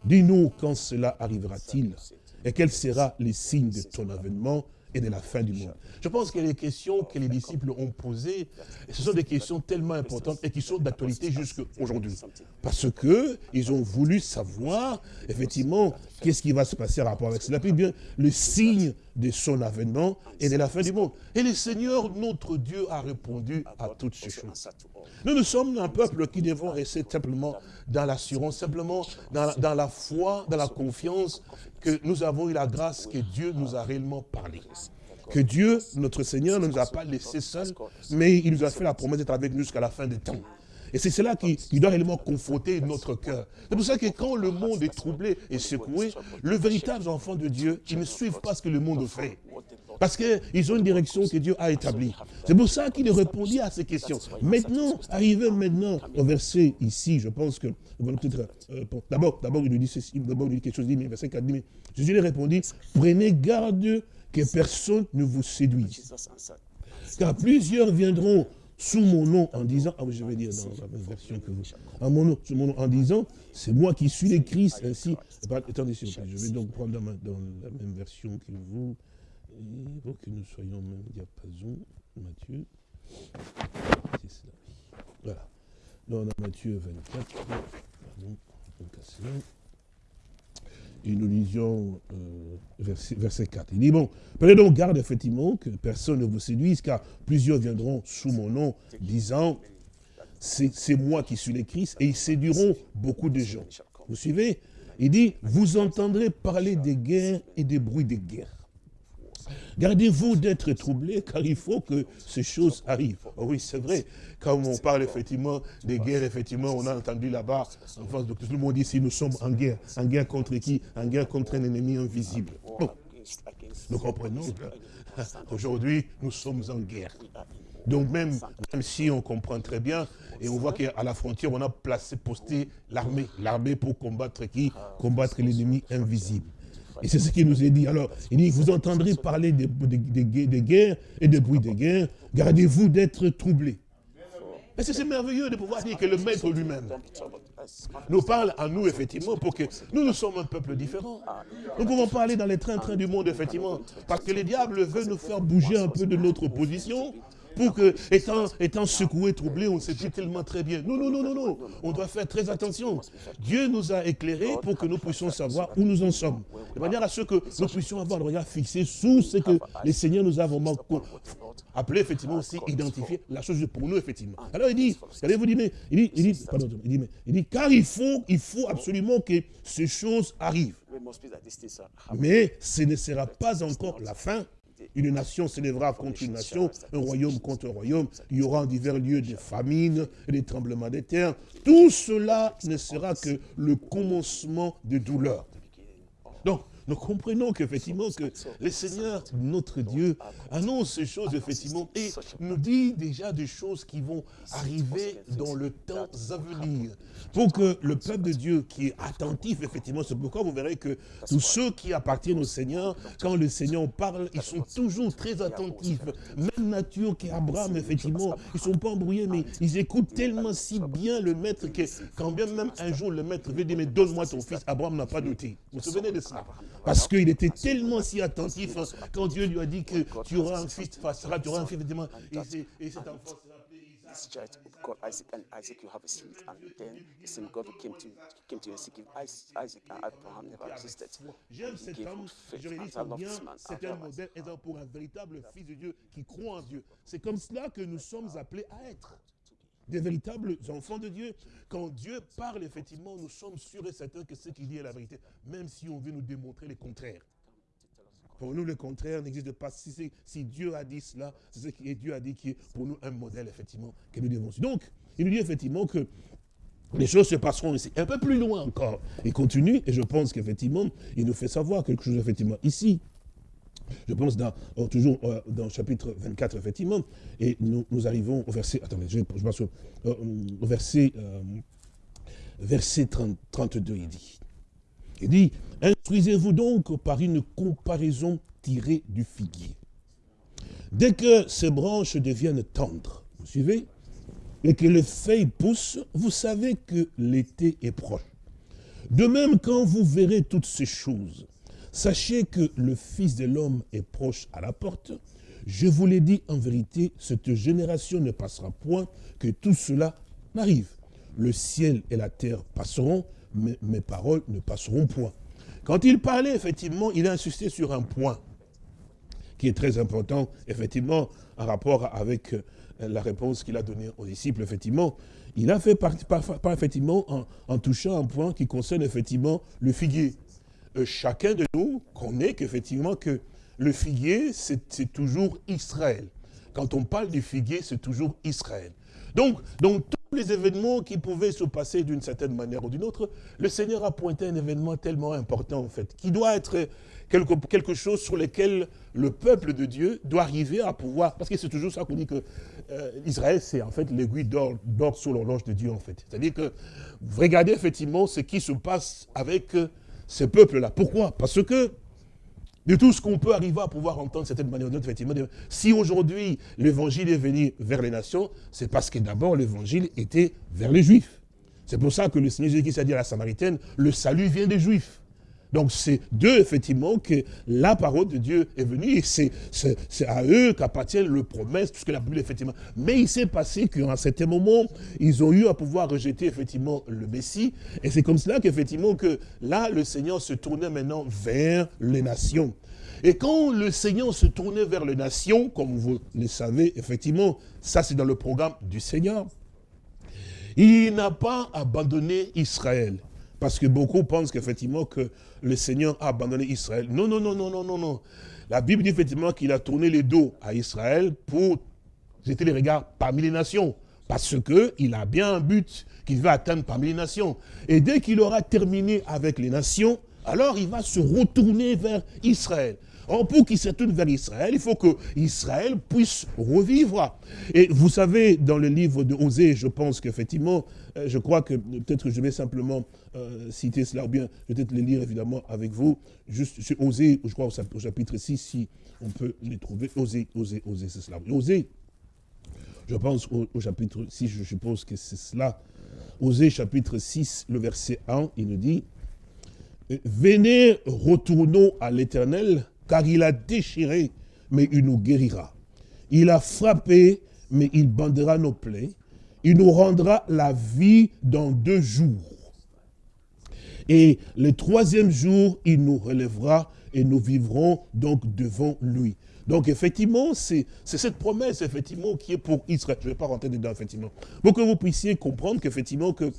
Dis-nous quand cela arrivera-t-il et quel sera les signes de ton avènement et de la fin du monde. Je pense que les questions que les disciples ont posées, ce sont des questions tellement importantes et qui sont d'actualité jusqu'à aujourd'hui. Parce qu'ils ont voulu savoir, effectivement, qu'est-ce qui va se passer en rapport avec cela. Puis bien, le signe de son avènement et de la fin du monde. Et le Seigneur, notre Dieu, a répondu à toutes ces choses. Nous, nous sommes un peuple qui devons rester simplement dans l'assurance, simplement dans dans la foi, dans la confiance que nous avons eu la grâce que Dieu nous a réellement parlé. Que Dieu, notre Seigneur, ne nous a pas laissés seuls, mais il nous a fait la promesse d'être avec nous jusqu'à la fin des temps. Et c'est cela qui, doit réellement conforter notre cœur. C'est pour ça que quand le monde est troublé et secoué, le véritable enfant de Dieu, ils ne suivent pas ce que le monde fait. Parce qu'ils ont une direction que Dieu a établie. C'est pour ça qu'il répondit à ces questions. Maintenant, arrivé maintenant au verset ici, je pense que, euh, d'abord, d'abord il nous dit d'abord il dit quelque chose, il dit, verset 4, mais Jésus lui répondit, prenez garde que personne ne vous séduise. Car plusieurs viendront sous mon nom en disant, ah je vais dire dans la même version que vous, nom, sous mon nom en disant, c'est moi qui suis le Christ, ainsi, attendez je vais donc prendre dans, la même version que vous, pour que nous soyons au même diapason, Matthieu, c'est cela, voilà, dans Matthieu 24, pardon, et nous lisions euh, verset, verset, 4. Il dit, bon, prenez donc garde effectivement que personne ne vous séduise, car plusieurs viendront sous mon nom, disant, c'est moi qui suis le Christ, et ils séduiront beaucoup de gens. Vous suivez? Il dit, vous entendrez parler des guerres et des bruits des guerres. Gardez-vous d'être troublés, car il faut que ces choses arrivent. Oh oui, c'est vrai. Quand on parle effectivement des guerres, effectivement, on a entendu là-bas, en face de tout le monde ici, nous sommes en guerre. En guerre contre qui? En guerre contre un ennemi invisible. Nous comprenons qu'aujourd'hui, nous sommes en guerre. Donc même, même si on comprend très bien, et on voit qu'à la frontière, on a placé, posté l'armée. L'armée pour combattre qui? Combattre l'ennemi invisible. Et c'est ce qu'il nous est dit. Alors, il dit, vous entendrez parler des, guerres et des bruits des guerres. Gardez-vous d'être troublés. Et c'est merveilleux de pouvoir dire que le maître lui-même nous parle à nous, effectivement, pour que nous, nous sommes un peuple différent. Nous pouvons pas aller dans les trains-trains du monde, effectivement, parce que le diable veut nous faire bouger un peu de notre position pour que, étant, étant secoué, troublé, on sait tellement très bien. Non, non, non, non, non. On doit faire très attention. Dieu nous a éclairés pour que nous puissions savoir où nous en sommes. De manière à ce que nous puissions avoir le regard fixé sous ce que les Seigneurs nous a vraiment appelé, effectivement, aussi identifier la chose pour nous, effectivement. Alors il dit, allez-vous dire, il dit, il dit, pardon, il dit, il dit, car il faut, il faut absolument que ces choses arrivent. Mais ce ne sera pas encore la fin. Une nation s'élèvera contre une nation, un royaume contre un royaume. Il y aura en divers lieux des famines, des tremblements des terres. Tout cela ne sera que le commencement de douleur. Donc, nous comprenons qu'effectivement que le Seigneur, notre Dieu, annonce ces choses effectivement et nous dit déjà des choses qui vont arriver dans le temps à venir. Pour que le peuple de Dieu qui est attentif, effectivement, c'est pourquoi vous verrez que tous ceux qui appartiennent au Seigneur, quand le Seigneur parle, ils sont toujours très attentifs. Même nature qu'Abraham, effectivement, ils ne sont pas embrouillés, mais ils écoutent tellement si bien le maître que quand bien même un jour le maître veut dire, mais donne-moi ton fils, Abraham n'a pas douté. Vous vous souvenez de ça parce qu'il était tellement si attentif quand Dieu lui a dit que tu auras un fils, tu auras un fils, effectivement, et, cet enfant sera this child called Isaac, and Isaac, you have a seed. And then the same God who came to came to Isaac, Isaac and Abraham never existed. J'aime cet homme, je réalise combien c'est un modèle pour un véritable fils de Dieu qui croit en Dieu. C'est comme cela que nous sommes appelés à être des véritables enfants de Dieu. Quand Dieu parle, effectivement, nous sommes sûrs et certains que ce qu'il dit est la vérité, même si on veut nous démontrer le contraire. Pour nous, le contraire n'existe pas. Si, Dieu a dit cela, c'est ce que Dieu a dit qui est pour nous un modèle, effectivement, que nous devons suivre. Donc, il nous dit effectivement que les choses se passeront ici. Un peu plus loin encore. Il continue, et je pense qu'effectivement, il nous fait savoir quelque chose, effectivement, ici. Je pense oh, toujours euh, dans le chapitre 24, effectivement, et nous, arrivons au verset, attendez, je, passe au, euh, verset, euh, verset 32, il dit, il dit, instruisez-vous donc par une comparaison tirée du figuier. Dès que ces branches deviennent tendres, vous suivez, et que les feuilles poussent, vous savez que l'été est proche. De même, quand vous verrez toutes ces choses, Sachez que le Fils de l'homme est proche à la porte. Je vous l'ai dit en vérité, cette génération ne passera point que tout cela n'arrive. Le ciel et la terre passeront, mais mes paroles ne passeront point. Quand il parlait, effectivement, il a insisté sur un point qui est très important, effectivement, en rapport avec euh, la réponse qu'il a donnée aux disciples, effectivement. Il a fait par, effectivement, en, en, touchant un point qui concerne, effectivement, le figuier. Euh, chacun de nous connaît qu'effectivement que le figuier, c'est toujours Israël. Quand on parle du figuier, c'est toujours Israël. Donc, dans tous les événements qui pouvaient se passer d'une certaine manière ou d'une autre, le Seigneur a pointé un événement tellement important, en fait, qui doit être quelque, chose sur lequel le peuple de Dieu doit arriver à pouvoir, parce que c'est toujours ça qu'on dit que euh, Israël, c'est en fait l'aiguille d'or sur l'horloge de Dieu, en fait. C'est-à-dire que, vous regardez effectivement ce qui se passe avec euh, ce peuple-là. Pourquoi? Parce que de tout ce qu'on peut arriver à pouvoir entendre cette manière ou effectivement, si aujourd'hui l'évangile est venu vers les nations, c'est parce que d'abord l'évangile était vers les juifs. C'est pour ça que le Seigneur Jésus s'est dit à la Samaritaine, le salut vient des juifs. Donc c'est d'eux, effectivement, que la parole de Dieu est venue, et c'est à eux qu'appartient le promesse, tout ce que la Bible, effectivement. Mais il s'est passé qu'à un certain moment, ils ont eu à pouvoir rejeter, effectivement, le Messie, et c'est comme cela qu'effectivement, que là, le Seigneur se tournait maintenant vers les nations. Et quand le Seigneur se tournait vers les nations, comme vous le savez, effectivement, ça c'est dans le programme du Seigneur, il n'a pas abandonné Israël. Parce que beaucoup pensent qu'effectivement que le Seigneur a abandonné Israël. Non, non, non, non, non, non, non. La Bible dit effectivement qu'il a tourné les dos à Israël pour jeter les regards parmi les nations. Parce qu'il a bien un but qu'il va atteindre parmi les nations. Et dès qu'il aura terminé avec les nations, alors il va se retourner vers Israël. Or, pour qu'il se tourne vers Israël, il faut que Israël puisse revivre. Et vous savez, dans le livre de Osée, je pense qu'effectivement, euh, je crois que peut-être je vais simplement euh, citer cela, ou bien peut-être le lire évidemment avec vous. Juste, c'est Osée, je crois au chapitre 6, si on peut les trouver. Osée, Osée, Osée, c'est cela. Osée, je pense au, au, chapitre 6, je suppose que c'est cela. Osée, chapitre 6, le verset 1, il nous dit, « Venez, retournons à l'Éternel, car il a déchiré, mais il nous guérira. Il a frappé, mais il bandera nos plaies. Il nous rendra la vie dans deux jours. Et le troisième jour, il nous relèvera et nous vivrons donc devant lui. Donc effectivement, c'est cette promesse effectivement qui est pour Israël. Je ne vais pas rentrer dedans effectivement. Pour que vous puissiez comprendre qu'effectivement que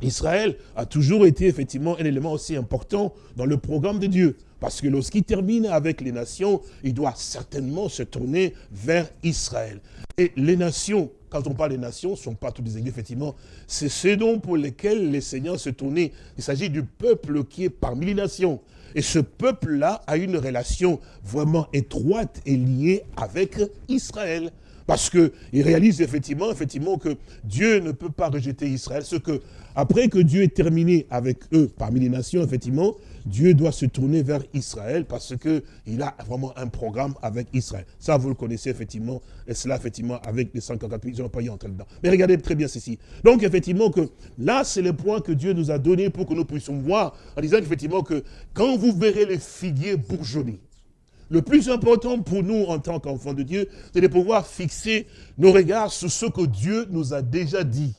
Israël a toujours été effectivement un élément aussi important dans le programme de Dieu. Parce que lorsqu'il termine avec les nations, il doit certainement se tourner vers Israël. Et les nations, quand on parle des nations, ne sont pas toutes des églises, effectivement. C'est ce dont pour lesquels les seigneurs se tournaient. Il s'agit du peuple qui est parmi les nations. Et ce peuple-là a une relation vraiment étroite et liée avec Israël. Parce qu'il réalise effectivement, effectivement que Dieu ne peut pas rejeter Israël. Ce que, après que Dieu ait terminé avec eux parmi les nations, effectivement, Dieu doit se tourner vers Israël parce qu'il a vraiment un programme avec Israël. Ça, vous le connaissez effectivement, et cela effectivement avec les 144 ils n'ont pas y entrer dedans. Mais regardez très bien ceci. Donc effectivement que là, c'est le point que Dieu nous a donné pour que nous puissions voir, en disant effectivement que quand vous verrez les figuiers bourgeonner, le plus important pour nous en tant qu'enfants de Dieu, c'est de pouvoir fixer nos regards sur ce que Dieu nous a déjà dit.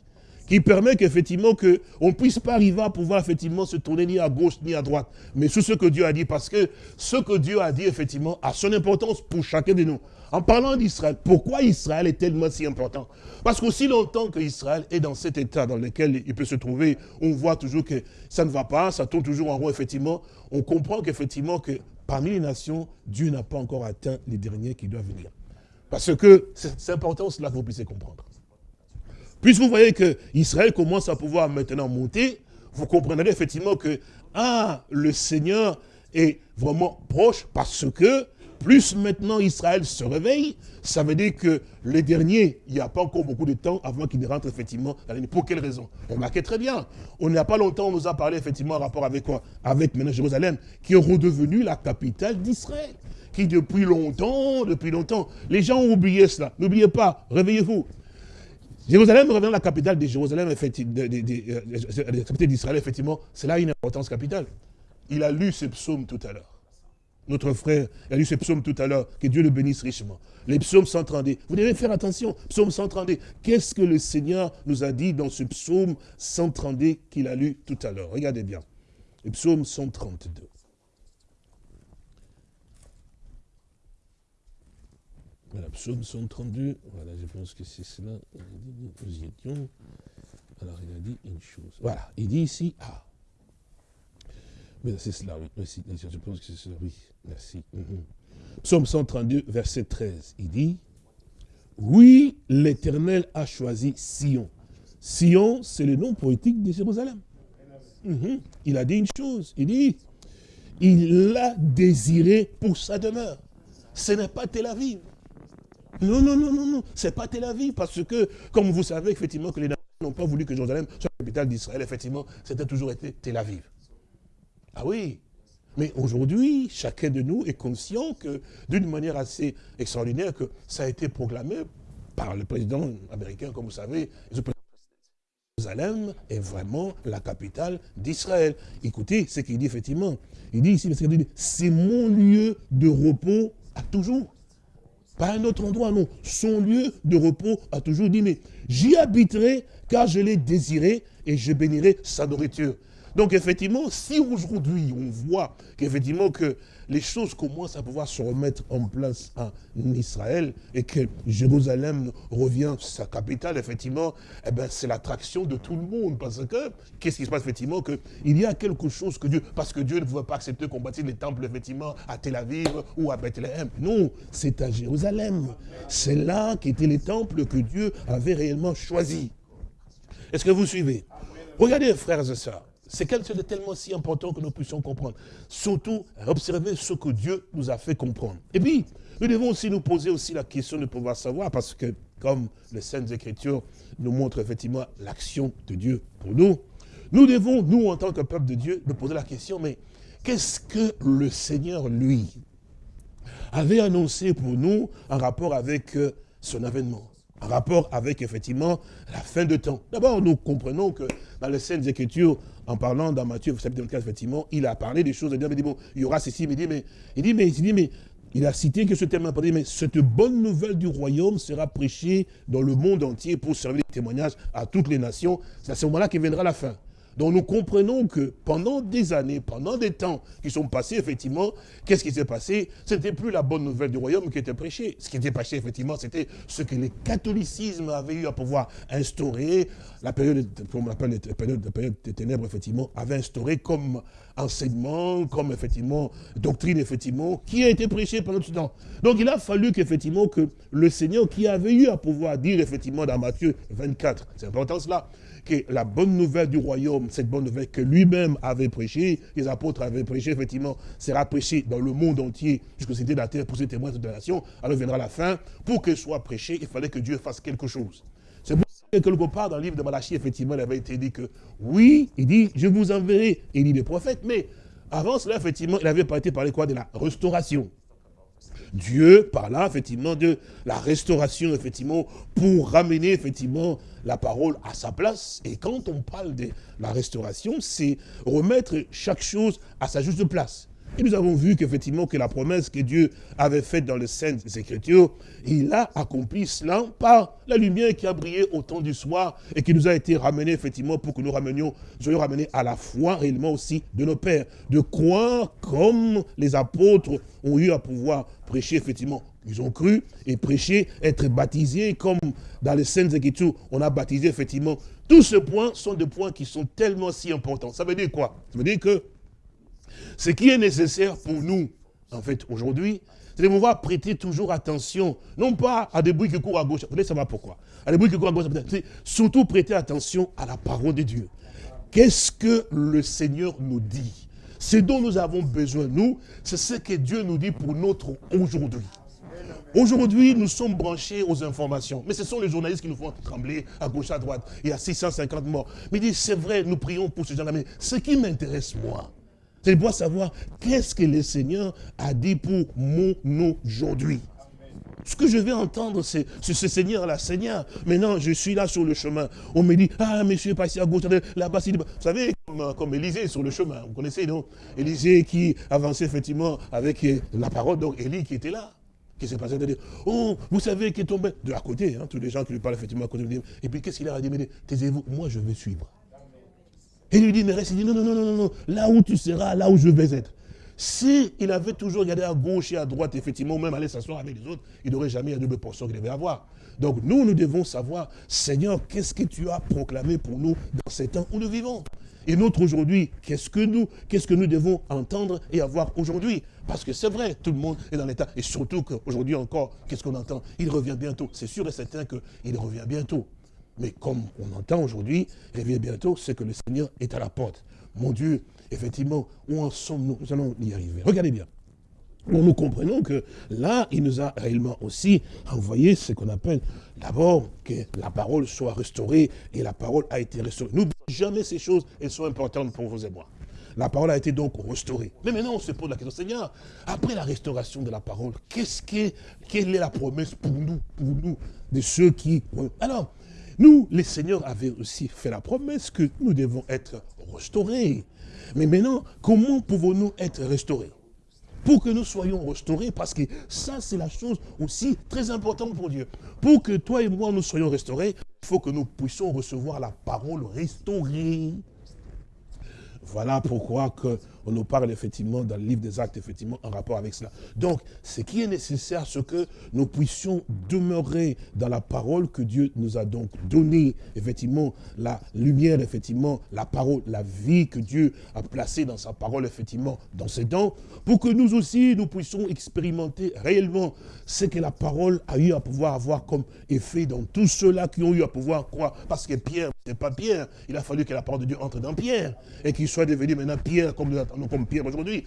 Qui permet qu'effectivement on ne puisse pas arriver à pouvoir effectivement se tourner ni à gauche ni à droite. Mais sur ce que Dieu a dit, parce que ce que Dieu a dit effectivement a son importance pour chacun de nous. En parlant d'Israël, pourquoi Israël est tellement si important? Parce qu'aussi longtemps qu'Israël est dans cet état dans lequel il peut se trouver, on voit toujours que ça ne va pas, ça tourne toujours en rond, effectivement. On comprend qu'effectivement, que parmi les nations, Dieu n'a pas encore atteint les derniers qui doivent venir. Parce que c'est important cela que vous puissiez comprendre. Puisque vous voyez que Israël commence à pouvoir maintenant monter, vous comprendrez effectivement que, ah, le Seigneur est vraiment proche parce que plus maintenant Israël se réveille, ça veut dire que les derniers, il n'y a pas encore beaucoup de temps avant qu'ils ne rentrent effectivement dans l'année. Pour quelle raison? Remarquez très bien, on n'a pas longtemps, on nous a parlé effectivement en rapport avec quoi? Avec maintenant Jérusalem, qui est redevenu la capitale d'Israël. Qui depuis longtemps, depuis longtemps, les gens ont oublié cela. N'oubliez pas, réveillez-vous. Jérusalem revenant la capitale de Jérusalem, effectivement, euh, la capitale d'Israël, effectivement, c'est là une importance capitale. Il a lu ce psaume tout à l'heure. Notre frère a lu ce psaume tout à l'heure, que Dieu le bénisse richement. Les psaumes 132. Vous devez faire attention, psaume 132. Qu'est-ce que le Seigneur nous a dit dans ce psaume 132 qu'il a lu tout à l'heure? Regardez bien. Le psaume 132. Voilà, psaume 132. Voilà, je pense que c'est cela. Nous y étions. Alors, il a dit une chose. Voilà, il dit ici, ah, mais c'est cela, oui. Merci, je pense que c'est cela, oui. Merci. Mhm. Psaume 132, verset 13. Il dit, oui, l'Éternel a choisi Sion. Sion, c'est le nom poétique de Jérusalem. Mhm. Il a dit une chose. Il dit, il l'a désiré pour sa demeure. Ce n'est pas Tel Aviv. Non, non, non, non, non. Ce n'est pas Tel Aviv parce que, comme vous savez, effectivement, que les nations n'ont pas voulu que Jérusalem soit la capitale d'Israël. Effectivement, c'était toujours été Tel Aviv. Ah oui, mais aujourd'hui, chacun de nous est conscient que, d'une manière assez extraordinaire, que ça a été proclamé par le président américain, comme vous savez, Jérusalem est vraiment la capitale d'Israël. Écoutez ce qu'il dit effectivement. Il dit ici, c'est mon lieu de repos à toujours. Pas un autre endroit, non. Son lieu de repos a toujours dit, mais j'y habiterai car je l'ai désiré et je bénirai sa nourriture. Donc effectivement, si aujourd'hui on voit qu'effectivement que les choses commencent à pouvoir se remettre en place en Israël et que Jérusalem revient sa capitale, effectivement, eh ben, c'est l'attraction de tout le monde. Parce que, qu'est-ce qui se passe effectivement Qu'il y a quelque chose que Dieu, parce que Dieu ne pouvait pas accepter qu'on bâtisse les temples effectivement à Tel Aviv ou à Bethléem. Non, c'est à Jérusalem. C'est là qu'étaient les temples que Dieu avait réellement choisis. Est-ce que vous suivez? Regardez, frères et sœurs, c'est quelque chose de tellement si important que nous puissions comprendre. Surtout, observer ce que Dieu nous a fait comprendre. Et puis, nous devons aussi nous poser aussi la question de pouvoir savoir, parce que comme les Saintes Écritures nous montrent effectivement l'action de Dieu pour nous, nous devons, nous en tant que peuple de Dieu, nous poser la question, mais qu'est-ce que le Seigneur, lui, avait annoncé pour nous en rapport avec euh, son avènement en rapport avec, effectivement, la fin de temps? D'abord, nous comprenons que dans les scènes Écritures, en parlant dans Matthieu chapitre 24, effectivement, il a parlé des choses, il dit, bon, il y aura ceci, mais il dit, mais, il dit, mais, il dit, mais il a cité que ce important, mais cette bonne nouvelle du royaume sera prêchée dans le monde entier pour servir de témoignage à toutes les nations. C'est à ce moment-là qu'il viendra la fin. Donc nous comprenons que pendant des années, pendant des temps qui sont passés, effectivement, qu'est-ce qui s'est passé? Ce n'était plus la bonne nouvelle du royaume qui était prêchée. Ce qui était prêché, effectivement, c'était ce que le catholicisme avait eu à pouvoir instaurer. La période, des ténèbres, effectivement, avait instauré comme enseignement, comme effectivement doctrine, effectivement, qui a été prêchée pendant tout ce temps. Donc il a fallu qu'effectivement que le Seigneur qui avait eu à pouvoir dire effectivement dans Matthieu 24, c'est important cela, que la bonne nouvelle du royaume, cette bonne nouvelle que lui-même avait prêchée, les apôtres avaient prêché, effectivement, sera prêchée dans le monde entier, jusqu'au c'était la terre pour ses témoins de la nation, alors viendra la fin. Pour qu'elle soit prêchée, il fallait que Dieu fasse quelque chose. C'est pour ça que quelque part dans le livre de Malachie, effectivement, il avait été dit que, oui, il dit, je vous enverrai, il dit les prophètes, mais avant cela, effectivement, il avait été parlé quoi de la restauration. Dieu parla effectivement de la restauration, effectivement, pour ramener effectivement la parole à sa place. Et quand on parle de la restauration, c'est remettre chaque chose à sa juste place. Et nous avons vu qu'effectivement, que la promesse que Dieu avait faite dans les Saintes Écritures, il a accompli cela par la lumière qui a brillé au temps du soir et qui nous a été ramenée effectivement pour que nous ramenions, soyons ramenés à la foi réellement aussi de nos pères. De croire comme les apôtres ont eu à pouvoir prêcher effectivement. Ils ont cru et prêché, être baptisés comme dans les Saintes Écritures, on a baptisé effectivement. Tous ces points sont des points qui sont tellement si importants. Ça veut dire quoi? Ça veut dire que ce qui est nécessaire pour nous, en fait, aujourd'hui, c'est de pouvoir prêter toujours attention, non pas à des bruits qui courent à gauche, vous allez savoir pourquoi, à des bruits qui courent à gauche, surtout prêter attention à la parole de Dieu. Qu'est-ce que le Seigneur nous dit? Ce dont nous avons besoin, nous, c'est ce que Dieu nous dit pour notre aujourd'hui. Aujourd'hui, nous sommes branchés aux informations. Mais ce sont les journalistes qui nous font trembler à gauche, à droite. Il y a 650 morts. Mais il dit, c'est vrai, nous prions pour ces gens-là. Mais ce qui m'intéresse, moi, c'est de pouvoir savoir qu'est-ce que le Seigneur a dit pour mon aujourd'hui. Ce que je vais entendre, c'est ce Seigneur-là, Seigneur, maintenant je suis là sur le chemin. On me dit, ah, monsieur, passez à gauche, là-bas, vous savez, comme, Élisée sur le chemin, vous connaissez, non? Élisée qui avançait effectivement avec la parole, donc Élie qui était là. Qui s'est passé? Dire, oh, vous savez qui est tombé? De la côté, hein, tous les gens qui lui parlent effectivement à côté. Et puis qu'est-ce qu'il a dit? Taisez-vous, moi je vais suivre. Et il lui dit, mais reste, il dit, non, non, non, non, non, là où tu seras, là où je vais être. Si il avait toujours regardé à gauche et à droite, effectivement, même aller s'asseoir avec les autres, il n'aurait jamais la double portion qu'il devait avoir. Donc nous, nous devons savoir, Seigneur, qu'est-ce que tu as proclamé pour nous dans ces temps où nous vivons? Et notre aujourd'hui, qu'est-ce que nous, qu'est-ce que nous devons entendre et avoir aujourd'hui? Parce que c'est vrai, tout le monde est dans l'état. Et surtout qu'aujourd'hui encore, qu'est-ce qu'on entend? Il revient bientôt. C'est sûr et certain qu'il revient bientôt. Mais comme on entend aujourd'hui, il vient bientôt, c'est que le Seigneur est à la porte. Mon Dieu, effectivement, où en sommes-nous? Nous allons y arriver. Regardez bien. nous comprenons que là, il nous a réellement aussi envoyé ce qu'on appelle d'abord que la parole soit restaurée et la parole a été restaurée. N'oubliez jamais ces choses, elles sont importantes pour vous et moi. La parole a été donc restaurée. Mais maintenant, on se pose la question, Seigneur, après la restauration de la parole, qu'est-ce que, quelle est la promesse pour nous, pour nous, de ceux qui... Alors, nous, les seigneurs avaient aussi fait la promesse que nous devons être restaurés. Mais maintenant, comment pouvons-nous être restaurés? Pour que nous soyons restaurés, parce que ça, c'est la chose aussi très importante pour Dieu. Pour que toi et moi, nous soyons restaurés, il faut que nous puissions recevoir la parole restaurée. Voilà pourquoi que on nous parle effectivement dans le livre des actes, effectivement, en rapport avec cela. Donc, ce qui est nécessaire, c'est que nous puissions demeurer dans la parole que Dieu nous a donc donnée, effectivement, la lumière, effectivement, la parole, la vie que Dieu a placée dans sa parole, effectivement, dans ses dents, pour que nous aussi, nous puissions expérimenter réellement ce que la parole a eu à pouvoir avoir comme effet dans tous ceux-là qui ont eu à pouvoir croire. Parce que Pierre, n'est pas Pierre, il a fallu que la parole de Dieu entre dans Pierre, et qu'il soit devenu maintenant Pierre comme comme Pierre aujourd'hui.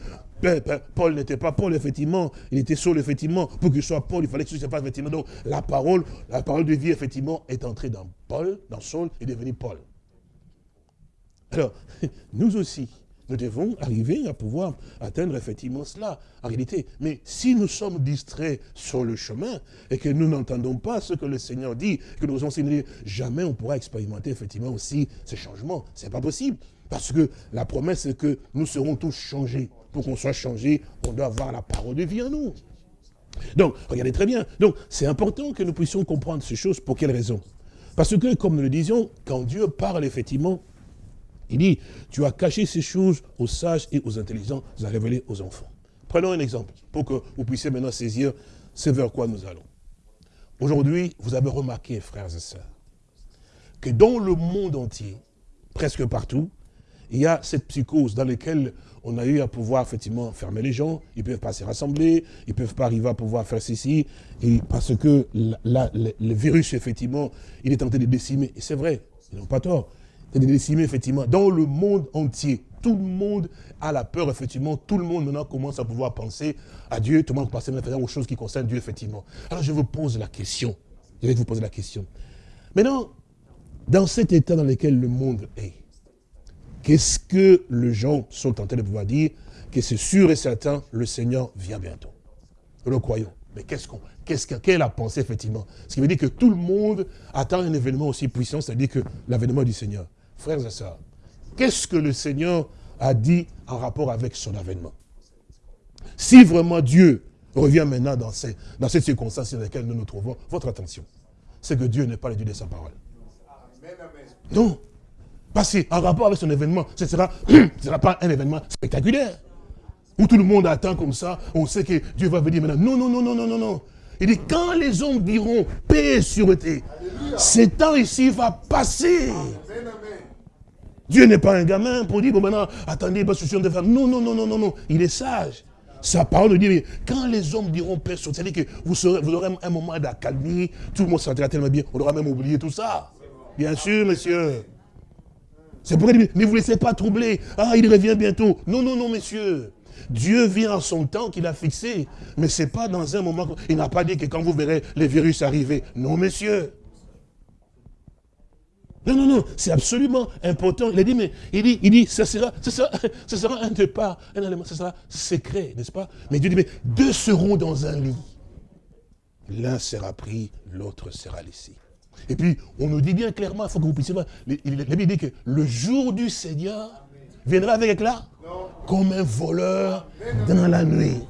Paul n'était pas Paul, effectivement. Il était Saul, effectivement. Pour qu'il soit Paul, il fallait que ce soit pas, effectivement. Donc, la parole, la parole de vie, effectivement, est entrée dans Paul, dans Saul, et est devenu Paul. Alors, nous aussi, nous devons arriver à pouvoir atteindre effectivement cela, en réalité. Mais si nous sommes distraits sur le chemin et que nous n'entendons pas ce que le Seigneur dit, que nous enseignons, jamais on pourra expérimenter effectivement aussi ces changements. Ce n'est pas possible. Parce que la promesse, c'est que nous serons tous changés. Pour qu'on soit changés, on doit avoir la parole de vie en nous. Donc, regardez très bien. Donc, c'est important que nous puissions comprendre ces choses. Pour quelle raison? Parce que, comme nous le disions, quand Dieu parle, effectivement, il dit, tu as caché ces choses aux sages et aux intelligents, tu as révélé aux enfants. Prenons un exemple, pour que vous puissiez maintenant saisir ce vers quoi nous allons. Aujourd'hui, vous avez remarqué, frères et sœurs, que dans le monde entier, presque partout, il y a cette psychose dans laquelle on a eu à pouvoir effectivement fermer les gens, ils ne peuvent pas se rassembler, ils ne peuvent pas arriver à pouvoir faire ceci, et parce que le, virus, effectivement, il est tenté de décimer. Et c'est vrai, ils n'ont pas tort. C'est de décimer, effectivement, dans le monde entier. Tout le monde a la peur, effectivement. Tout le monde maintenant commence à pouvoir penser à Dieu, tout le monde penser maintenant aux choses qui concernent Dieu, effectivement. Alors je vous pose la question. Je vais vous poser la question. Maintenant, dans cet état dans lequel le monde est, qu'est-ce que les gens sont tentés de pouvoir dire que c'est sûr et certain, le Seigneur vient bientôt. Nous le croyons. Mais qu'est-ce qu'on, qu'est-ce qu'elle a pensé effectivement? Ce qui veut dire que tout le monde attend un événement aussi puissant, c'est-à-dire que l'avènement du Seigneur. Frères et sœurs, qu'est-ce que le Seigneur a dit en rapport avec son avènement? Si vraiment Dieu revient maintenant dans, ces, dans cette circonstance dans laquelle nous nous trouvons, votre attention, c'est que Dieu n'est pas le Dieu de sa parole. Non. Parce qu'en rapport avec son événement, ce ne sera, sera pas un événement spectaculaire. Où tout le monde attend comme ça, on sait que Dieu va venir maintenant. Non, non, non, non, non, non, non. Il dit, quand les hommes diront paix et sûreté, ce temps ici va passer. Dieu n'est pas un gamin pour dire, bon maintenant, attendez, pas de faire. Non, non, non, non, non, non. Il est sage. Sa parole dit, quand les hommes diront paix, c'est-à-dire que vous, vous aurez un moment d'accalmie, tout le monde sentira tellement bien, on aura même oublié tout ça. Bien sûr, monsieur. C'est pour dire, ne vous laissez pas troubler. Ah, il revient bientôt. Non, non, non, monsieur. Dieu vient en son temps qu'il a fixé. Mais ce n'est pas dans un moment... Il n'a pas dit que quand vous verrez les virus arriver. Non, monsieur. Non, non, non, c'est absolument important. Il a dit, mais il dit, il dit, ça sera, sera, sera un départ, un élément, ça sera secret, n'est-ce pas? Mais Dieu dit, mais deux seront dans un lit. L'un sera pris, l'autre sera laissé. Et puis, on nous dit bien clairement, il faut que vous puissiez voir, la Bible dit que le jour du Seigneur viendra avec éclat comme un voleur dans la nuit.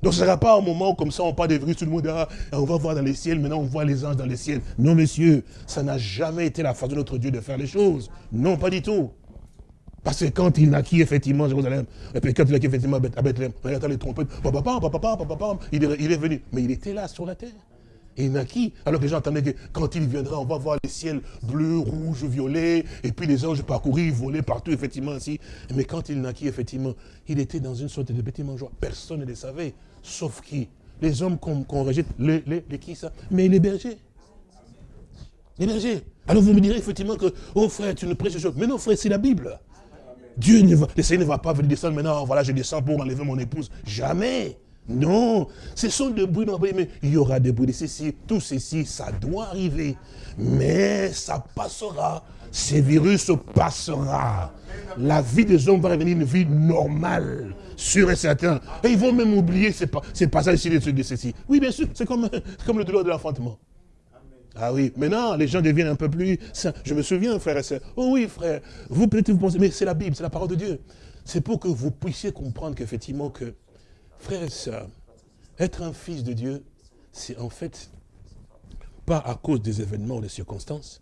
Donc ce ne sera pas un moment comme ça, on parle des virus, tout le monde dira, on va voir dans les ciels, maintenant on voit les anges dans les ciels. Non, messieurs, ça n'a jamais été la façon de notre Dieu de faire les choses. Non, pas du tout. Parce que quand il naquit effectivement Jérusalem, et puis quand il naquit effectivement à Bethléem, on entend les trompettes, papa, papa, papa, papa, il est venu. Mais il était là sur la terre. Et naquit. Alors que les gens que quand il viendra, on va voir les ciels bleus, rouges, violets, et puis les anges parcourir, voler partout, effectivement, ainsi. Mais quand il naquit, effectivement, il était dans une sorte de petit mangeoire. Personne ne le savait, sauf qui? Les hommes qu'on rejette, les, les, les, qui ça? Mais les bergers. Les bergers. Alors vous me direz effectivement que, oh frère, tu ne prêches chose. Mais non, frère, c'est la Bible. Dieu ne va, le Seigneur ne va pas venir descendre maintenant, voilà, je descends pour enlever mon épouse. Jamais. Non, ce sont des bruits mais il y aura des bruits de ceci, tout ceci, ça doit arriver. Mais ça passera, ces virus passera. La vie des hommes va revenir une vie normale, sûr et certain. Et ils vont même oublier ces, passages ici de ceci. Oui, bien sûr, c'est comme, le douleur de l'enfantement. Ah oui, maintenant, les gens deviennent un peu plus sains. Je me souviens, frère et soeur. Oh oui, frère, vous peut-être vous pensez, mais c'est la Bible, c'est la parole de Dieu. C'est pour que vous puissiez comprendre qu'effectivement, que Frères et sœurs, être un fils de Dieu, c'est en fait pas à cause des événements ou des circonstances,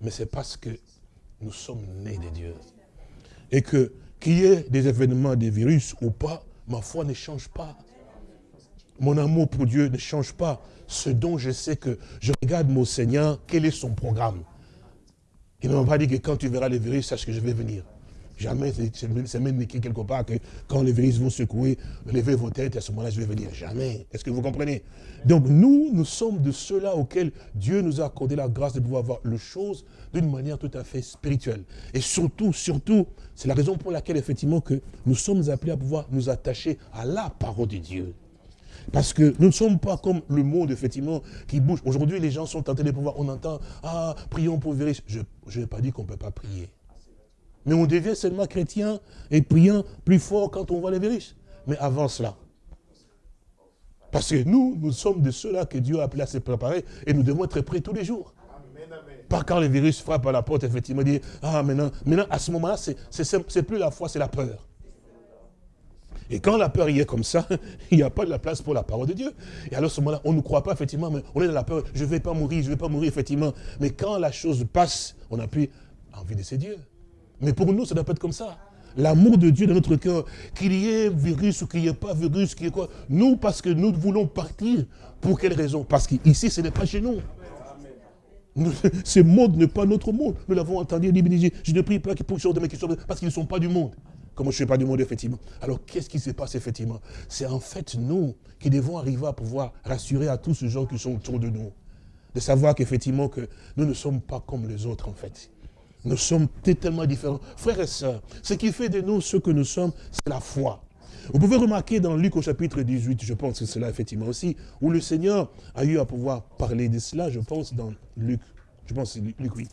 mais c'est parce que nous sommes nés de Dieu. Et que qu'il y ait des événements, des virus ou pas, ma foi ne change pas. Mon amour pour Dieu ne change pas. Ce dont je sais que je regarde mon Seigneur, quel est son programme. Il ne m'a pas dit que quand tu verras les virus, sache que je vais venir. Jamais, c'est même écrit quelque part que quand les virus vont secouer, levez vos têtes, à ce moment-là, je vais venir. Jamais. Est-ce que vous comprenez? Donc nous, nous sommes de ceux-là auxquels Dieu nous a accordé la grâce de pouvoir voir les choses d'une manière tout à fait spirituelle. Et surtout, surtout, c'est la raison pour laquelle, effectivement, que nous sommes appelés à pouvoir nous attacher à la parole de Dieu. Parce que nous ne sommes pas comme le monde, effectivement, qui bouge. Aujourd'hui, les gens sont tentés de pouvoir, on entend, ah, prions pour virus. Je n'ai pas dit qu'on ne peut pas prier. Mais on devient seulement chrétien et priant plus fort quand on voit les virus. Mais avant cela. Parce que nous, nous sommes de ceux-là que Dieu a appelé à se préparer et nous devons être prêts tous les jours. Pas quand les virus frappent à la porte, effectivement, dire, ah maintenant, maintenant à ce moment-là, c'est plus la foi, c'est la peur. Et quand la peur y est comme ça, il n'y a pas de la place pour la parole de Dieu. Et alors, ce moment-là, on ne croit pas, effectivement, mais on est dans la peur, je ne vais pas mourir, je ne vais pas mourir, effectivement. Mais quand la chose passe, on n'a plus envie de ces dieux. Mais pour nous, ça doit pas être comme ça. L'amour de Dieu dans notre cœur, qu'il y ait virus ou qu'il n'y ait pas virus, qu'il y ait quoi. Nous, parce que nous voulons partir, pour quelle raison? Parce qu'ici, ce n'est pas chez nous. ce monde n'est pas notre monde. Nous l'avons entendu, je ne prie pas qu'ils puissent de mes questions, parce qu'ils ne sont pas du monde. Comme je ne suis pas du monde, effectivement? Alors, qu'est-ce qui se passe, effectivement? C'est en fait nous qui devons arriver à pouvoir rassurer à tous ces gens qui sont autour de nous. De savoir qu'effectivement, que nous ne sommes pas comme les autres, en fait. Nous sommes tellement différents. Frères et sœurs, ce qui fait de nous ce que nous sommes, c'est la foi. Vous pouvez remarquer dans Luc au chapitre 18, je pense que c'est là effectivement aussi, où le Seigneur a eu à pouvoir parler de cela, je pense dans Luc, je pense c'est Luc, oui.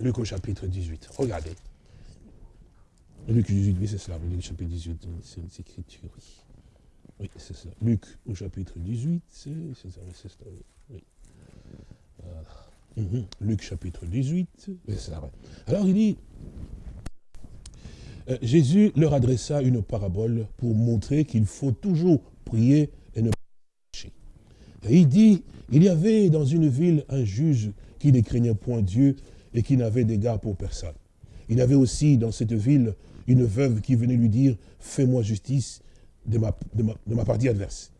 Luc au chapitre 18, regardez. Luc 18, oui c'est cela, Luc chapitre 18, c'est une écriture, oui. Oui, c'est ça. Luc au chapitre 18, c'est ça, c'est ça, oui. Voilà. Mhm. Luc chapitre 18, Alors il dit, euh, Jésus leur adressa une parabole pour montrer qu'il faut toujours prier et ne pas chercher. Et il dit, il y avait dans une ville un juge qui ne craignait point Dieu et qui n'avait d'égard pour personne. Il y avait aussi dans cette ville une veuve qui venait lui dire, fais-moi justice de ma partie adverse.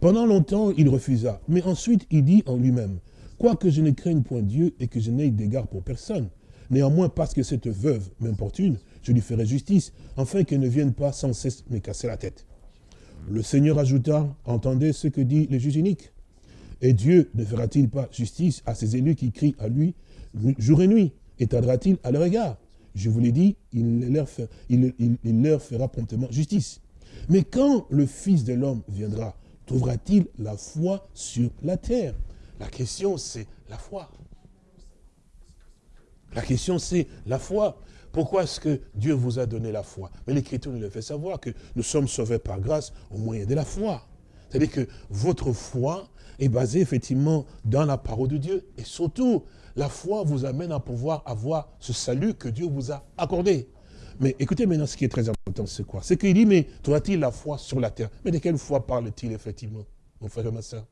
Pendant longtemps, il refusa, mais ensuite il dit en lui-même, Quoique je ne craigne point Dieu et que je n'aie d'égard pour personne, néanmoins parce que cette veuve m'importune, je lui ferai justice, afin qu'elle ne vienne pas sans cesse me casser la tête. Le Seigneur ajouta, entendez ce que dit le juge unique. Et Dieu ne fera-t-il pas justice à ses élus qui crient à lui jour et nuit Et tardera-t-il à leur égard? Je vous l'ai dit, il leur, il leur fera promptement justice. Mais quand le Fils de l'homme viendra, trouvera-t-il la foi sur la terre? La question, c'est la foi. La question, c'est la foi. Pourquoi est-ce que Dieu vous a donné la foi? Mais l'Écriture nous le fait savoir que nous sommes sauvés par grâce au moyen de la foi. C'est-à-dire que votre foi est basée effectivement dans la parole de Dieu. Et surtout, la foi vous amène à pouvoir avoir ce salut que Dieu vous a accordé. Mais écoutez maintenant ce qui est très important, c'est quoi? C'est qu'il dit, mais trouva-t-il la foi sur la terre? Mais de quelle foi parle-t-il effectivement, mon frère et ma soeur